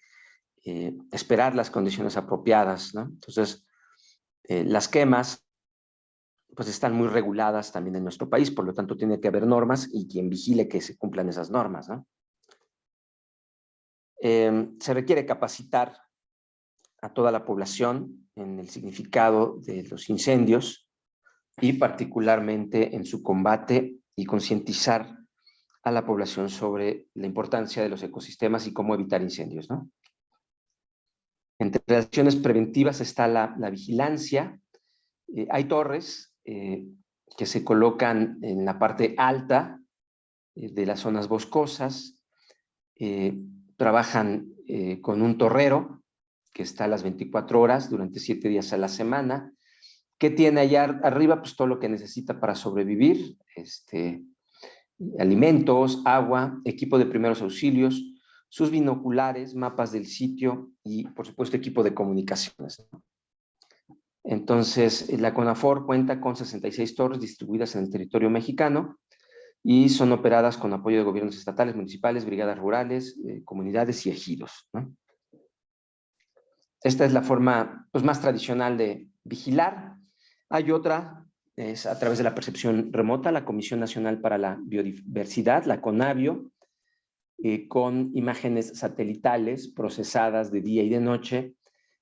eh, esperar las condiciones apropiadas. Entonces, eh, las quemas pues están muy reguladas también en nuestro país, por lo tanto tiene que haber normas y quien vigile que se cumplan esas normas. se requiere capacitar a toda la población en el significado de los incendios y particularmente en su combate y concientizar a la población sobre la importancia de los ecosistemas y cómo evitar incendios. Entre las acciones preventivas está la, vigilancia. Eh, hay torres eh, que se colocan en la parte alta eh, de las zonas boscosas, trabajan con un torrero que está a las 24 horas durante 7 días a la semana. ¿Qué tiene allá arriba? Pues todo lo que necesita para sobrevivir, este, alimentos, agua, equipo de primeros auxilios, sus binoculares, mapas del sitio y, por supuesto, equipo de comunicaciones. Entonces, la CONAFOR cuenta con 66 torres distribuidas en el territorio mexicano y son operadas con apoyo de gobiernos estatales, municipales, brigadas rurales, eh, comunidades y ejidos. Esta es la forma pues, más tradicional de vigilar. Hay otra, es a través de la percepción remota, la Comisión Nacional para la Biodiversidad, la CONABIO, eh, con imágenes satelitales procesadas de día y de noche,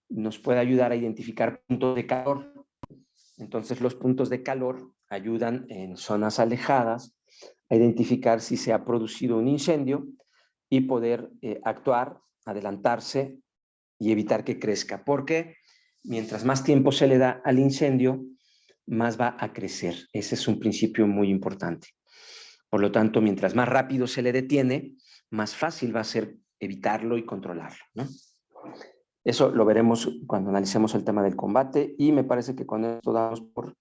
nos puede ayudar a identificar puntos de calor. Entonces los puntos de calor ayudan en zonas alejadas a identificar si se ha producido un incendio y poder eh, actuar, adelantarse y evitar que crezca, porque mientras más tiempo se le da al incendio, más va a crecer. Ese es un principio muy importante. Por lo tanto, mientras más rápido se le detiene, más fácil va a ser evitarlo y controlarlo. Eso lo veremos cuando analicemos el tema del combate y me parece que con esto damos por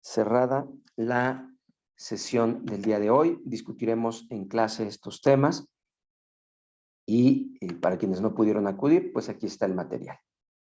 cerrada la sesión del día de hoy. Discutiremos en clase estos temas y eh, para quienes no pudieron acudir, pues aquí está el material.